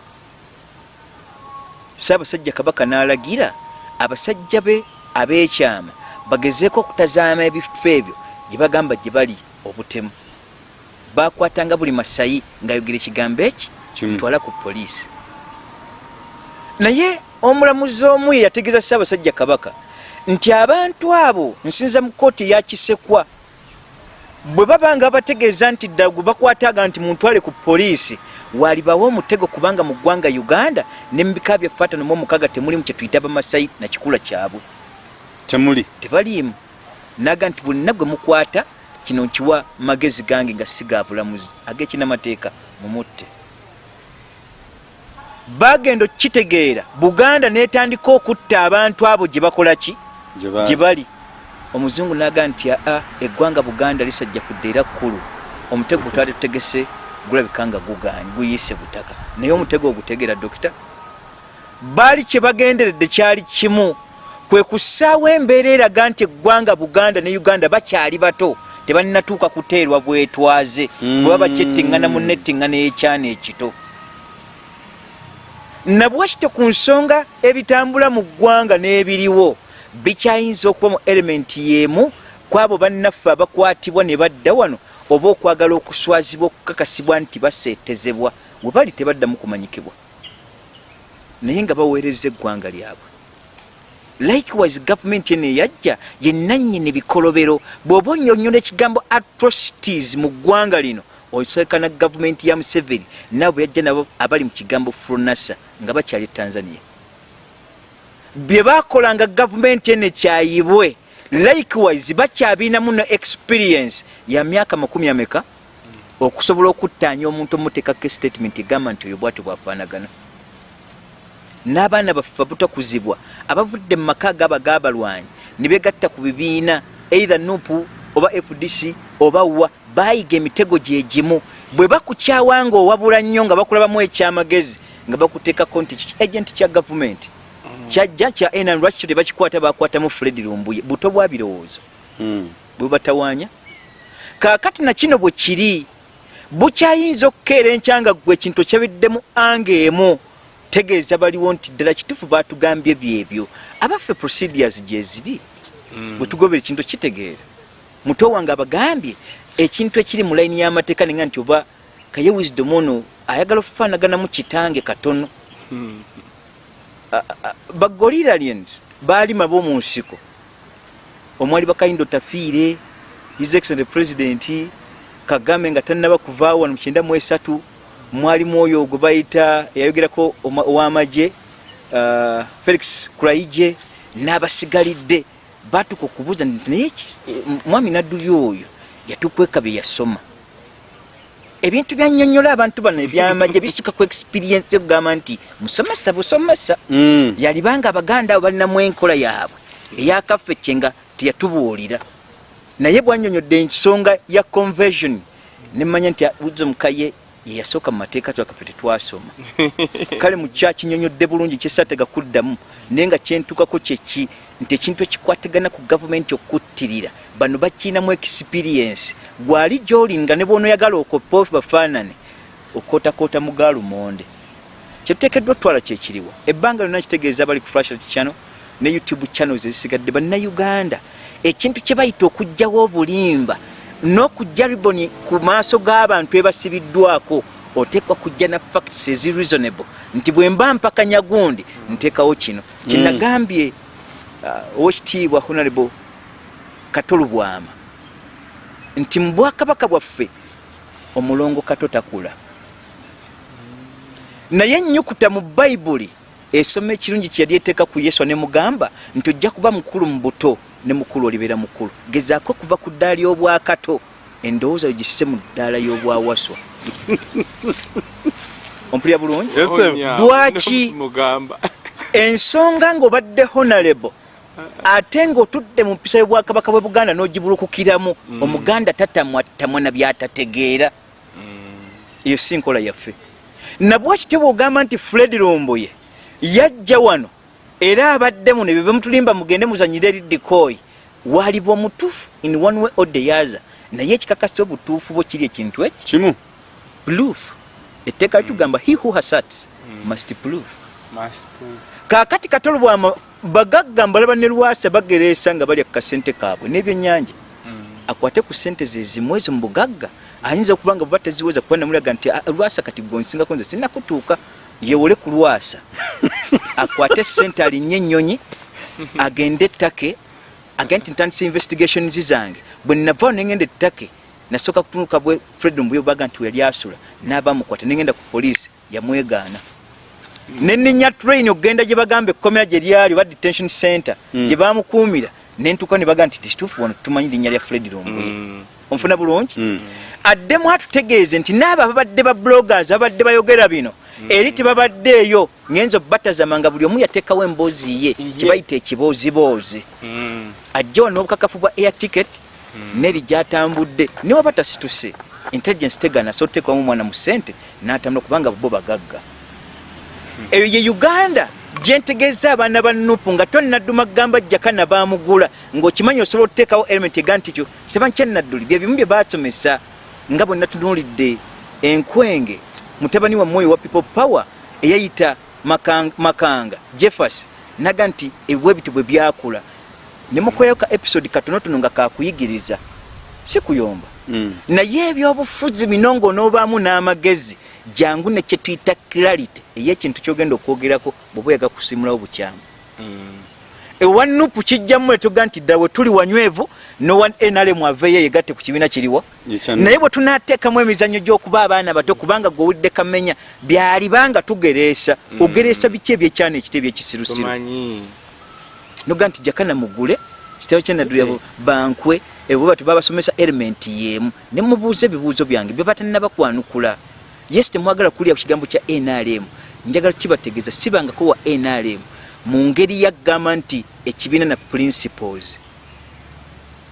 Saabasajja kabaka n'alagira abasajja be ab'ekyama bagezeeko okutazaama ebifo ebyo gye bagamba gye bali obutemu bakwatanga buli masayi ng'ayogera ekigambo eki? Kimu. twala ku poliisi. Naye omulamuzi omu ye yategeeza ssaabasajja kabaka nti abantu abo nsinza mu kooti eyakisekwa bwe baba nga bategeeza nti ddala gwe bakwataga nti muntwale ku poliisi walibawo omutego kubanga mu ggwanga uganda ne mu bika byaffe atano mu omukaaga temulimu kye tuyita bamasayi na kikula kyabwe. Temuli. Tebaliimu. Naga nti buli nagwe mukwata kino nkiwa magezi gange nga si ga bulamuzi ag'ekinamateeka mumutte bagenda okukitegeera buganda netandika okutta abantu abo gye bakola ki? Gye bali. Omuzungu naga nti aa eggwanga buganda lisajja kudda era kkulu. Omutego gwe twali tutegese gulabika nga guyiise butaka. Naye omutego ogutegeera dokita baali kye bagenderedde kyali kimu. Kwe kussaawo embeera eraga nti eggwanga buganda ne uganda bakyali bato tebalinatuuka kuteerwa bwetwaze Mm. bwe baba kyettiŋŋana mu nettiŋŋana y'ekyana ekito. Nabwakite ku nsonga ebitambula mu ggwanga n'ebiriwo bikyayinza okuba mu elementi y'emu kwabo bannaffe abakwatibwa ne badda wano oba okwagala okuswazibwa okukakasibwa nti baseetezebwa we bali tebaddamu kumanyikibwa. Naye nga baweereza eggwanga lyabwe likewise gavumenti eno eyajja yenannyini bikolobero. Bw'oba onyonyola ekigambo atrocities mu ggwanga lino osekana gavumenti ya museveni nabo bwe yajja nabo abali mu kigambo fronasa nga bakyali e tanzania. Bye bakolanga gavumenti eno ekyayibwe likewise bakyabinamu no experience ya myaka makumi ameka okusobola okuttaanya omuntu omuteekako statement egamba nti oyo bwati bwafaanagana n'abaana baffe abutakuzibwa abavudde mu maka agaba g'abalwanyi ne begatta ku bibiina either nupu oba fdc oba wa baayiga emitego gye gimu. Bwe bakukyawa nga owabula nnyo nga bakulabamu ekyamagezi nga bakuteekako nti agenti kya gavumenti. Kyajja kya enan lwaki kyo tebakikwata bakwatamu fred lumbuye. Buto bwa birowoozo. Bwe batawaanya. Kaakati na kino bwe kiri bukyayinza okukeera enkyanga gwe ekintu okyabiddemu anga emu tegeeza baliwo nti ddala kituufu batugambye byebyo. Abaffe procedures gye ziri Mm. bwe tugobera ekintu kitegeera. Muto wange abagambye ekintu ekiri mu layini y'amateeka nenga nti oba kaye wisdom ono ayagala okufaanaganamu kitange katono. Mm. bagoliralians baalima b'omu nsiko. Omwali bakayindo tafiire his excellent president kagame nga tannaba kuvaawo wano mukyenda mu esatu mwalimu oyo gwe bayita eyayogerako ow'amagye uh, felix kuraije n'abasigalidde. Batuka okubuuza naye mwami nadduli oyo yatukweka bye yasoma? Ebintu byanyonyola abantu bano ebyamagye bisituka ku experience okugamba nti musomesa busomesa. Mm. yalibanga abaganda abo balinamu enkola yaabwe eyakaffe nga teyatubuulira. Naye bwanyonyodde ensonga ya conversion nemanya nti buzo mukaye yeyasooka mu mateeka twakaffe tetwasoma kale mukya kinyonyodde bulungi kyesatega kuddamu naye nga kyentukako kyeki nti ekintu ekikwatagana ku gavumenti okuttirira bano bakiinamu experience. Gwali gyoli nga ne bwonoyagala okopa bafaanane okootakoota mu gaalumonde kyetuteekeddwa otwala kyekiriwo ebbanga lyonna kitegeeza bali ku flashlight channel ne youtube channels ezisigadde bannayuganda. Ekintu kye bayita okugjawo obulimba n'okujja riboni ku maaso g'abantu ebasibiddwako oteekwa kujja na facts ezi reasonable. Nti bwe mba mpakanya gundi nteekawo kino. Kyenagambye uh, owekitiibwa honorable katolu bwama nti mu bwakabaka bwaffe omulongo kato takula. Naye ennyukuta mu bayibuli esoma ekirungi kyeyali eteeka ku yesu nemugamba nti ojja kuba mukulu mu buto ne mukulu olibeera mukulu. Gezaako okuva ku ddaala y'obwakato endowooza yo gisise mu ddaala y'obwawaswa. Ompulya bulungi? Mugamba. ensonga ng'obadde honorable ate ng'otudde mu mpisa y'obwakabaka bwe buganda n'ogibulukukiramu omuganda tatamwatamwa na byatategeera. Eyo si nkola yaffe. Nabwe kityo bw'ogamba nti fred lomboye yajja wano era abadde muno ebyo bemutulimba mugende muzanyire eridikoyi waliba omutuufu in one way or the other. Naye ekikakasa obutuufu bwo kiri ekintu eki? Kimu. Proof. Etteeka litugamba he who has must prove. Must prove. kaakati katolo bwama bagagga mbalaba ne lwasa bagereesa nga balya ku kasente kaabwe n'ebyennyanja. Akwate ku sente ze zimu ezo mu bugagga. Ayinza okuba nga buba teziweza kuba namulaga nti "Ah, lwasa kati gonsingako nze sinakutuuka yewole ku lwasa akwate sente alinnye ennyonyi agende ettake agende nti ntandisa investigations zange. Bwe navaawo nengenda ettake nasooka kutunuka bwe fred mbuyo baga nti yali asula n'abamukwata nengenda ku poliisi yamwegaana. Neninya train okugenda gye bagamba ekkomera gye lyali oba detention center gye bamukuumira nentuka ne baga nti tikituufu wano tumanyi linnya lya fred lombuye Mm. onfuna bulungi? Mm. addemu atutegeeze nti naabo ababadde ba bloggers abadde bayogera bino eri tebabaddeeyo. Ngenza obatazama nga buli omu yateekawo emboozi ye kyebayita ekibooziboozi. Mm. ajja wano n'obukakafu bwa air ticket neri gyatambudde. Niwaba tasituse. Intelligence tegana so oteekamu omwana mu ssente n'atambula kubanga bo bagagga. Eyo ye uganda gyentegeeza abaana ba nupu nga tonnadduma kugamba jakana bamugula ng'okimanyi osobola okuteekawo element ega nti kyo seba nkyannadduli bye bimu bye basomesa nga bwe natunuulidde enkwenge mutabani wa mwoyo wa people power eyayita makanga, makanga jeffers naga nti ebwebiti bwe byakula nemukolerayo ka episode katonotono nga kakuyigiriza si kuyomba Mm. naye ebyobufuzi bino ng'onoobaamu n'amagezi jangu ne kyetuyita clarity ey'ekintu kyogenda okwogerako bweba oyaga kusimulawo bukyamu Mm. Ewa nupu kijjamu etoga nti dda bwe tuli wanywevu nowa nrm aveeyo yegatte ku kibiina kiriwa naye bwe tunaateekamu emizannyo gy'okuba abaana bato kubanga gwowulidde kamenya byalibanga tugereesa. Ogereesa biki ebyekyana ekite ebyekisirusiru Tomanyi. noga nti jakana mugule kitabo kyenadulya bankwe ebwe bati babasomesa element yemu nemubuuza ebibuuzo byange bye batannabakwanukula yes temwagala kulya ku kigambo kya nrm njagala kibategeeza sibangako wa nrm mu ngeri yaggamba nti ekibiina na principles.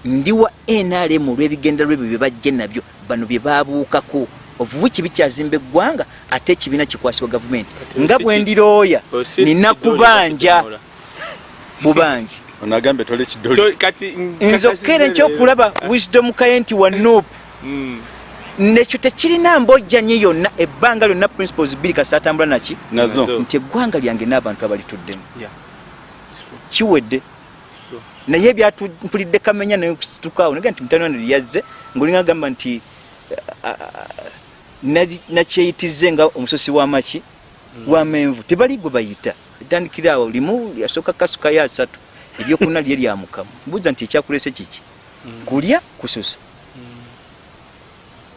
Ndi wa nrm olw'ebigendera lwebyo bye bajje nabyo bano bye babuukako ovubuki bikyazimba eggwanga ate ekibiina kikwasibwa gavumenti. Nga bwe ndirooya nina kubanja. Ono agambye tole kidoli nze okkeera ekyokulaba wisdom kaye nti wa nupu Mm. nekyo tekirina mbojjanyi yonna ebbanga lyonna principles bbiri kasita atambula naki? Nti eggwanga lyange n'abantu abalituddemu. Kiwedde. Naye byatumpulidde kamenya nayekusitukawo naga nti mutano wano lyazze ngaolinga agamba nti ah, nali- nakyeyitize nga omusosi w'amaki wamenvu tebali gwe bayita. Etandikira awo limu yasooka kasukayo asatu eryokuna lye lyamukamu mbuuza nti ekyakulese kiki? Kulya kususa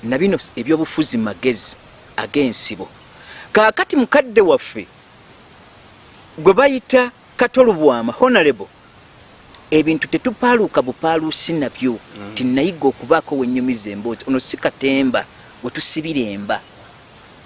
nabino ebyobufuzi magezi ag'ensibo. Kaakati mukadde waffe gwe bayita katolubwama honorable ebintu tetupaaluuka bupaaluusi nabyo. Tinayiga okubaako wenyumiza emboozi ono si katemba wetusibira emba.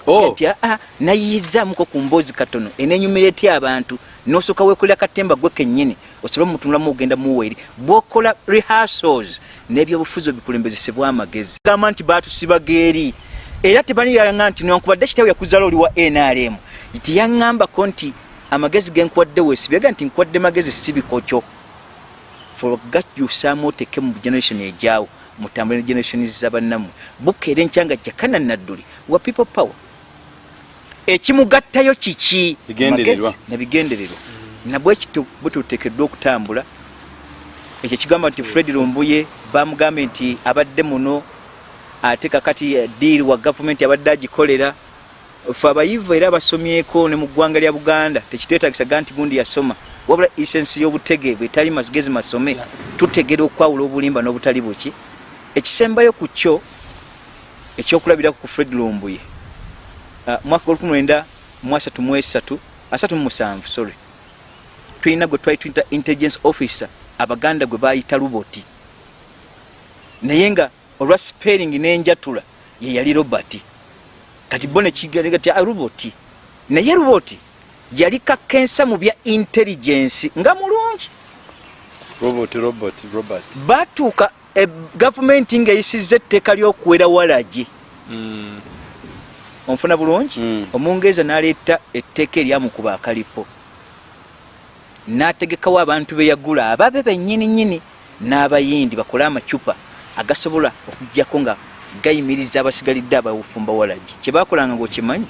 Oh, nti aa nayiyizaamuko ku mboozi katono. Enenyumira etya abantu? Nosooka wekolera katemba gwe kennyini osobola mutunulamu ogenda muweeri. Bwokola rehearsals n'ebyobufuzi obikulembezesebwa amagezi. Gamba nti batusibaga eri era tebaliyanga nti newankubadde kitawe yakuzala oli wa nrm teyaŋŋambako nti amagezi genkwadde weesibyaga nti nkwadde magezi sibikokyo fogakyusaamu oteke mu generation ejaawo mutambule ne generation zabannammwe bukeera enkyanga jakana nadduli. Wa people power. Ekimugattayo kiki? Bigendererwa. Magezi nabigendererwa nabwe kito bwe tuteekeddwa okutambula ekyo kigamba nti fred lumbuye bamugambye nti abadde muno ate kakati diiri wa gavumenti abadde agikolera fe abayivu era abasomyeko ne mu ggwanga lya buganda tekitwetagisaga nti gundi yasoma. Wabula isensi y'obutege bwetali magezi masome tutegera okwawula obulimba n'obutali buki? Ekisembayo ku kyo ekyokulabirako ku fred lumbuye. Ah, mwaka gwa 19 mu asatu mu esatu asatu mu musanvu sorry. Tulina gwe twali tuyita intelligence officer abaganda gwe bayita luboti. Naye nga olwa spelling n'enjatula ye yali robert kati bo nekigalega ti ruboti naye ruboti yali kakensa mu bya intelligence nga mulungi. Batuuka e, gavumenti ng'eyisizza etteeka ly'okuwera walagi onfuna bulungi? Mm. omungereza n'aleeta etteeka eryamukuba akalipo. N'ategekawo abantu be yagula ababe bennyini nnyini n'abayindi bakole amacupa agasobola okugjako nga gayimiriza abasigalidde abafumba walagi. Kyebakolanga ngaokimanyi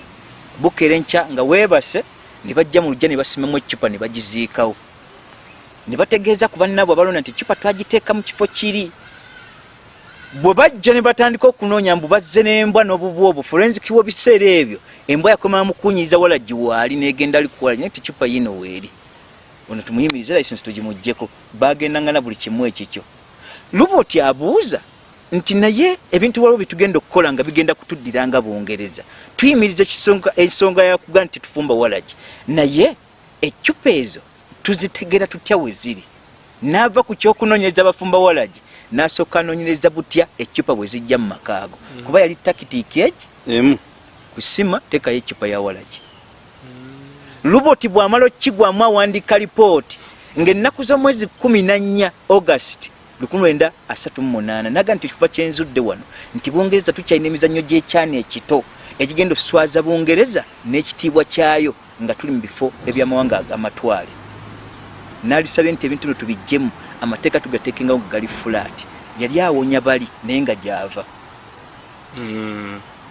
bukeera enkya nga weebase ne bajja mu lujja ne basimamu ecupa ne bagiziikawo. Ne bategeeza ku bannaabwe abalonda nti ecupa twagiteeka mu kifo kiri. Bwe bajja ne batandika okunoonya mbu bazze n'embwa n'obubu obwo forensic wo biseera ebyo embwa yakomera mukunyiriza walagi waali negenda alikuwalagi naye ticupa yino weeri. Ono tumuyimirize license tugimuggyeko bagendangana buli kimu ekikyo. Luboti abuuza nti naye ebintu waliwo byetugenda okukola nga bigenda kutuddira nga bungereza tuyimiriza ensonga yakuga nti tufumba walagi. Naye ecupa ezo tuzitegera tutya we ziri n'ava ku kyokunoonyereza abafumba walagi n'asooka anoonyereza butya ecupa bwe zijja mu makaago kuba yali takitiiki egi emu. Kusima tekayo ecupa ya walagi. Luboti bw'amala okigwamu awandiika lipooti ng'ennaku z'omwezi 14 august 1938 naga nti ekifuba kyenzudde wano nti bungereza tukyalina emizannyo gy'ekyani ekito ekigenda okuswaza bungereza n'ekitiibwa kyayo nga tuli mu bifo ebyamawanga amatwale. N'alisabye nti ebintu bino tubijjemu amateeka tugateekengawo nga gali fulaati yali awonya bali naye nga gyava.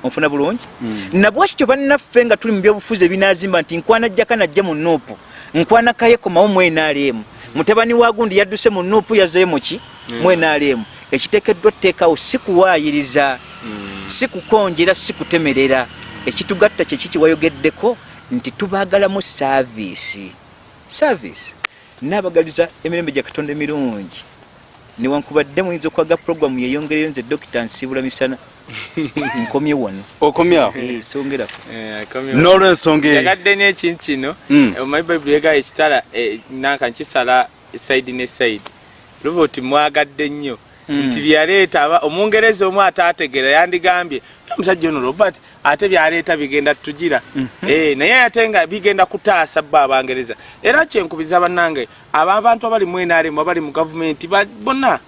Onfuna bulungi? Nabwakityo bannaffe nga tuli mu byobufuzi ebinazimba nti nkwana jjaka najja mu nuupu nkwana kayekomawo mu nrm mutabani wa gundi yadduse mu nuupu yazeyo muki mu nrm ekiteekeddwa tteekawo si kuwaayiriza si kukonjera si kutemerera ekitugatta kyekiki wayogeddeko? Nti tubaagalamu saaviisi saaviisi naabagaliza emirembe gya katonda emirungi. Newankubadde muyinza okwaga puroguramu yeyongereyo nze dokita nsiibula misana. Nkomye wano. Okomyawo Eh, songerako. N'olwensonga eyo. Yagadde n'ekintu kino. Mm. omanyi bayibuli egayo ekitala eh, nanka nkisala esaidi ne saidi luboti mwagadde nnyo. Nti byaleeta aba omungereza omu ate ategera yandigambye omusajja ono robert ate byaleeta bigenda tugira. Eh, naye ate nga bigenda kutaasa bo abangereza era kyenkubiza bannange abo abantu abali mu nrm abali mu gavumenti bonna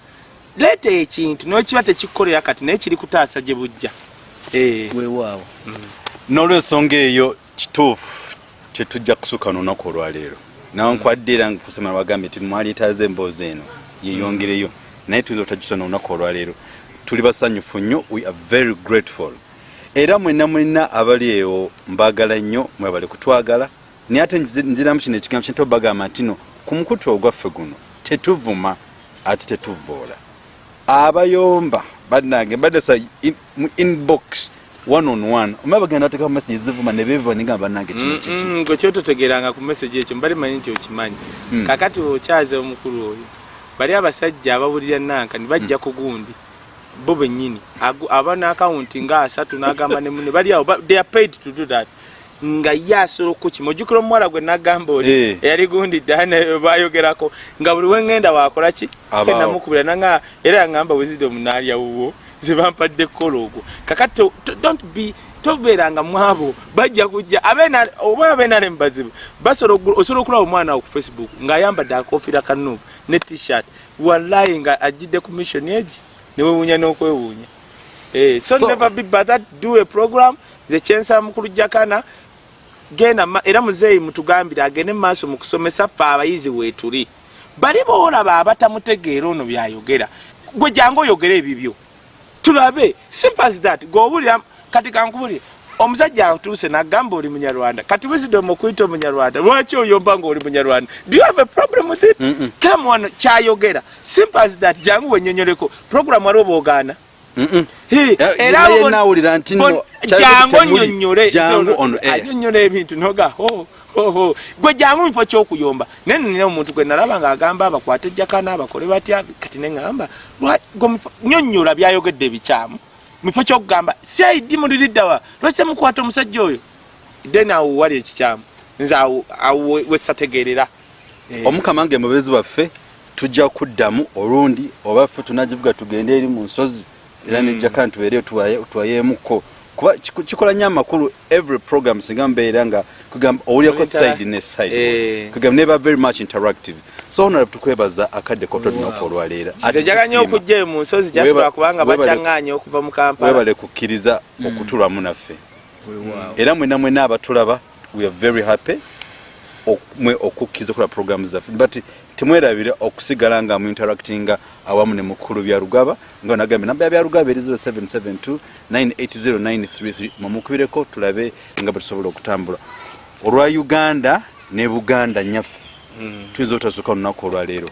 leeta ekintu nokiba tekikukolera kati naye kiri kutaasa gye bujja. Eh. weewaawo n'olwensonga eyo kituufu tetujja kusukka n'olunaku olwaleero. Nawankwadde era kusoma bagambye nti mwaleetaze emboozi eno yeyongereyo. Naye tuyinza otagisona olunaku olwaleero. Tuli basanyufu nnyo. We are very grateful. Era mwenna mwenna abali ewo mbaagala nnyo mwebale kutwagala. Naye ate nzi- nziramu kino ekigambo kyente obagamba nti no ku mukutu ogwaffe guno tetuvuma ate tetuvoola abayomba bannange mbadde sa in- mu inbox one on one omaba bagenda bateekamu message zivuma ne beeva nigamba bannange kino kiki. gwe kyototegeranga ku message ekyo mbali manyi nti okimanyi. Mm. kakati okyaze omukulu oyo bali abasajja abawulira nanka ne bajja ku gundi bo bennyini. Aba n'akawunti nga asatu n'agamba ne mune bali awo they are paid to do that. Nga ye asobola okukima ojjukira omuwala gwe nagamba oli Eh. eyali gundi ddane bayogerako nga buli wengenda wakola ki? Namukubira nanga era yangamba wisdom naalya wuwo zebampadde kola ogwo. Kakati don't be tobeeranga mwabo bajja kujja oba abeena ne mubazibu osobola okulaba omwana wo ku facebook ng'ayambadde akofiira kanubu ne t-shirt. Wallayi nga ajjidde ku mission egi newewuunya n'okwewuunya. Eh, so, So- never be but that do a program. Nze kyensa mukulu jakana genda era muzeeyi mutugambire agende mu maaso mu kusomesa ffe abayizi weetuli bali boolaba abatamutegeera ono byayogera. Gwe jangu oyogere ebibyo. Tulabe simple as that. Gweobulira kati kankubulire omusajja atuuse nagamba oli munyarwanda kati wisdom okuyita omunyarwanda lwaki oyomba nga oli munyarwanda? Do you have a problem with it? Mm-mm. come on kyayogera. Simple as that. Jangu wenyonyoleko program waliwo boogaana Eh, era nawulira nti jangu onyonyole anyonyola ebintu noga. Gwe jangu mufo kyokuyomba. Naye nina omuntu gwe nalaba ng'agamba abakwate jakana abakole batya kati neŋamba nyonyola byayogedde bikyamu mufo kyokugamba saidi muliriddawa lwaki mukwata omusajja oyo? Then awo wali ekikyamu. Nze awo awo we- wesategeerera Eh, omukama nga emubezi baffe tujja kuddamu olundi oba ffe tunagivuga tugende eri mu nsozi era Mm. nejjaka ntubeere twayemuko kuba kikola nnyo amakulu every program singa mbeera nga kugamba owulyako side ne side. Eh. kugamba neba very much interactive so honorable tukwebaza akadde kotodinaku olwaleera nze njagala nnyo okujjayo mu nsozi jasobola kubanga bakyaŋŋaanya okuva mu kampala. webale kukkiriza okutulamu naffe. Era mwena mwena abatulaba we are very happy mwe okukkiriza okola program zaffe. But temwerabire okusigala nga mu interactinga awamu ne mukulu bya rugaba nga nagambye namba bya rugaba eri 0772 980933 mumukubireko tulabe nga bwe tusobola okutambula. Olwa uganda ne buganda nyaffe tuyinza obutasooka olunaku olwaleero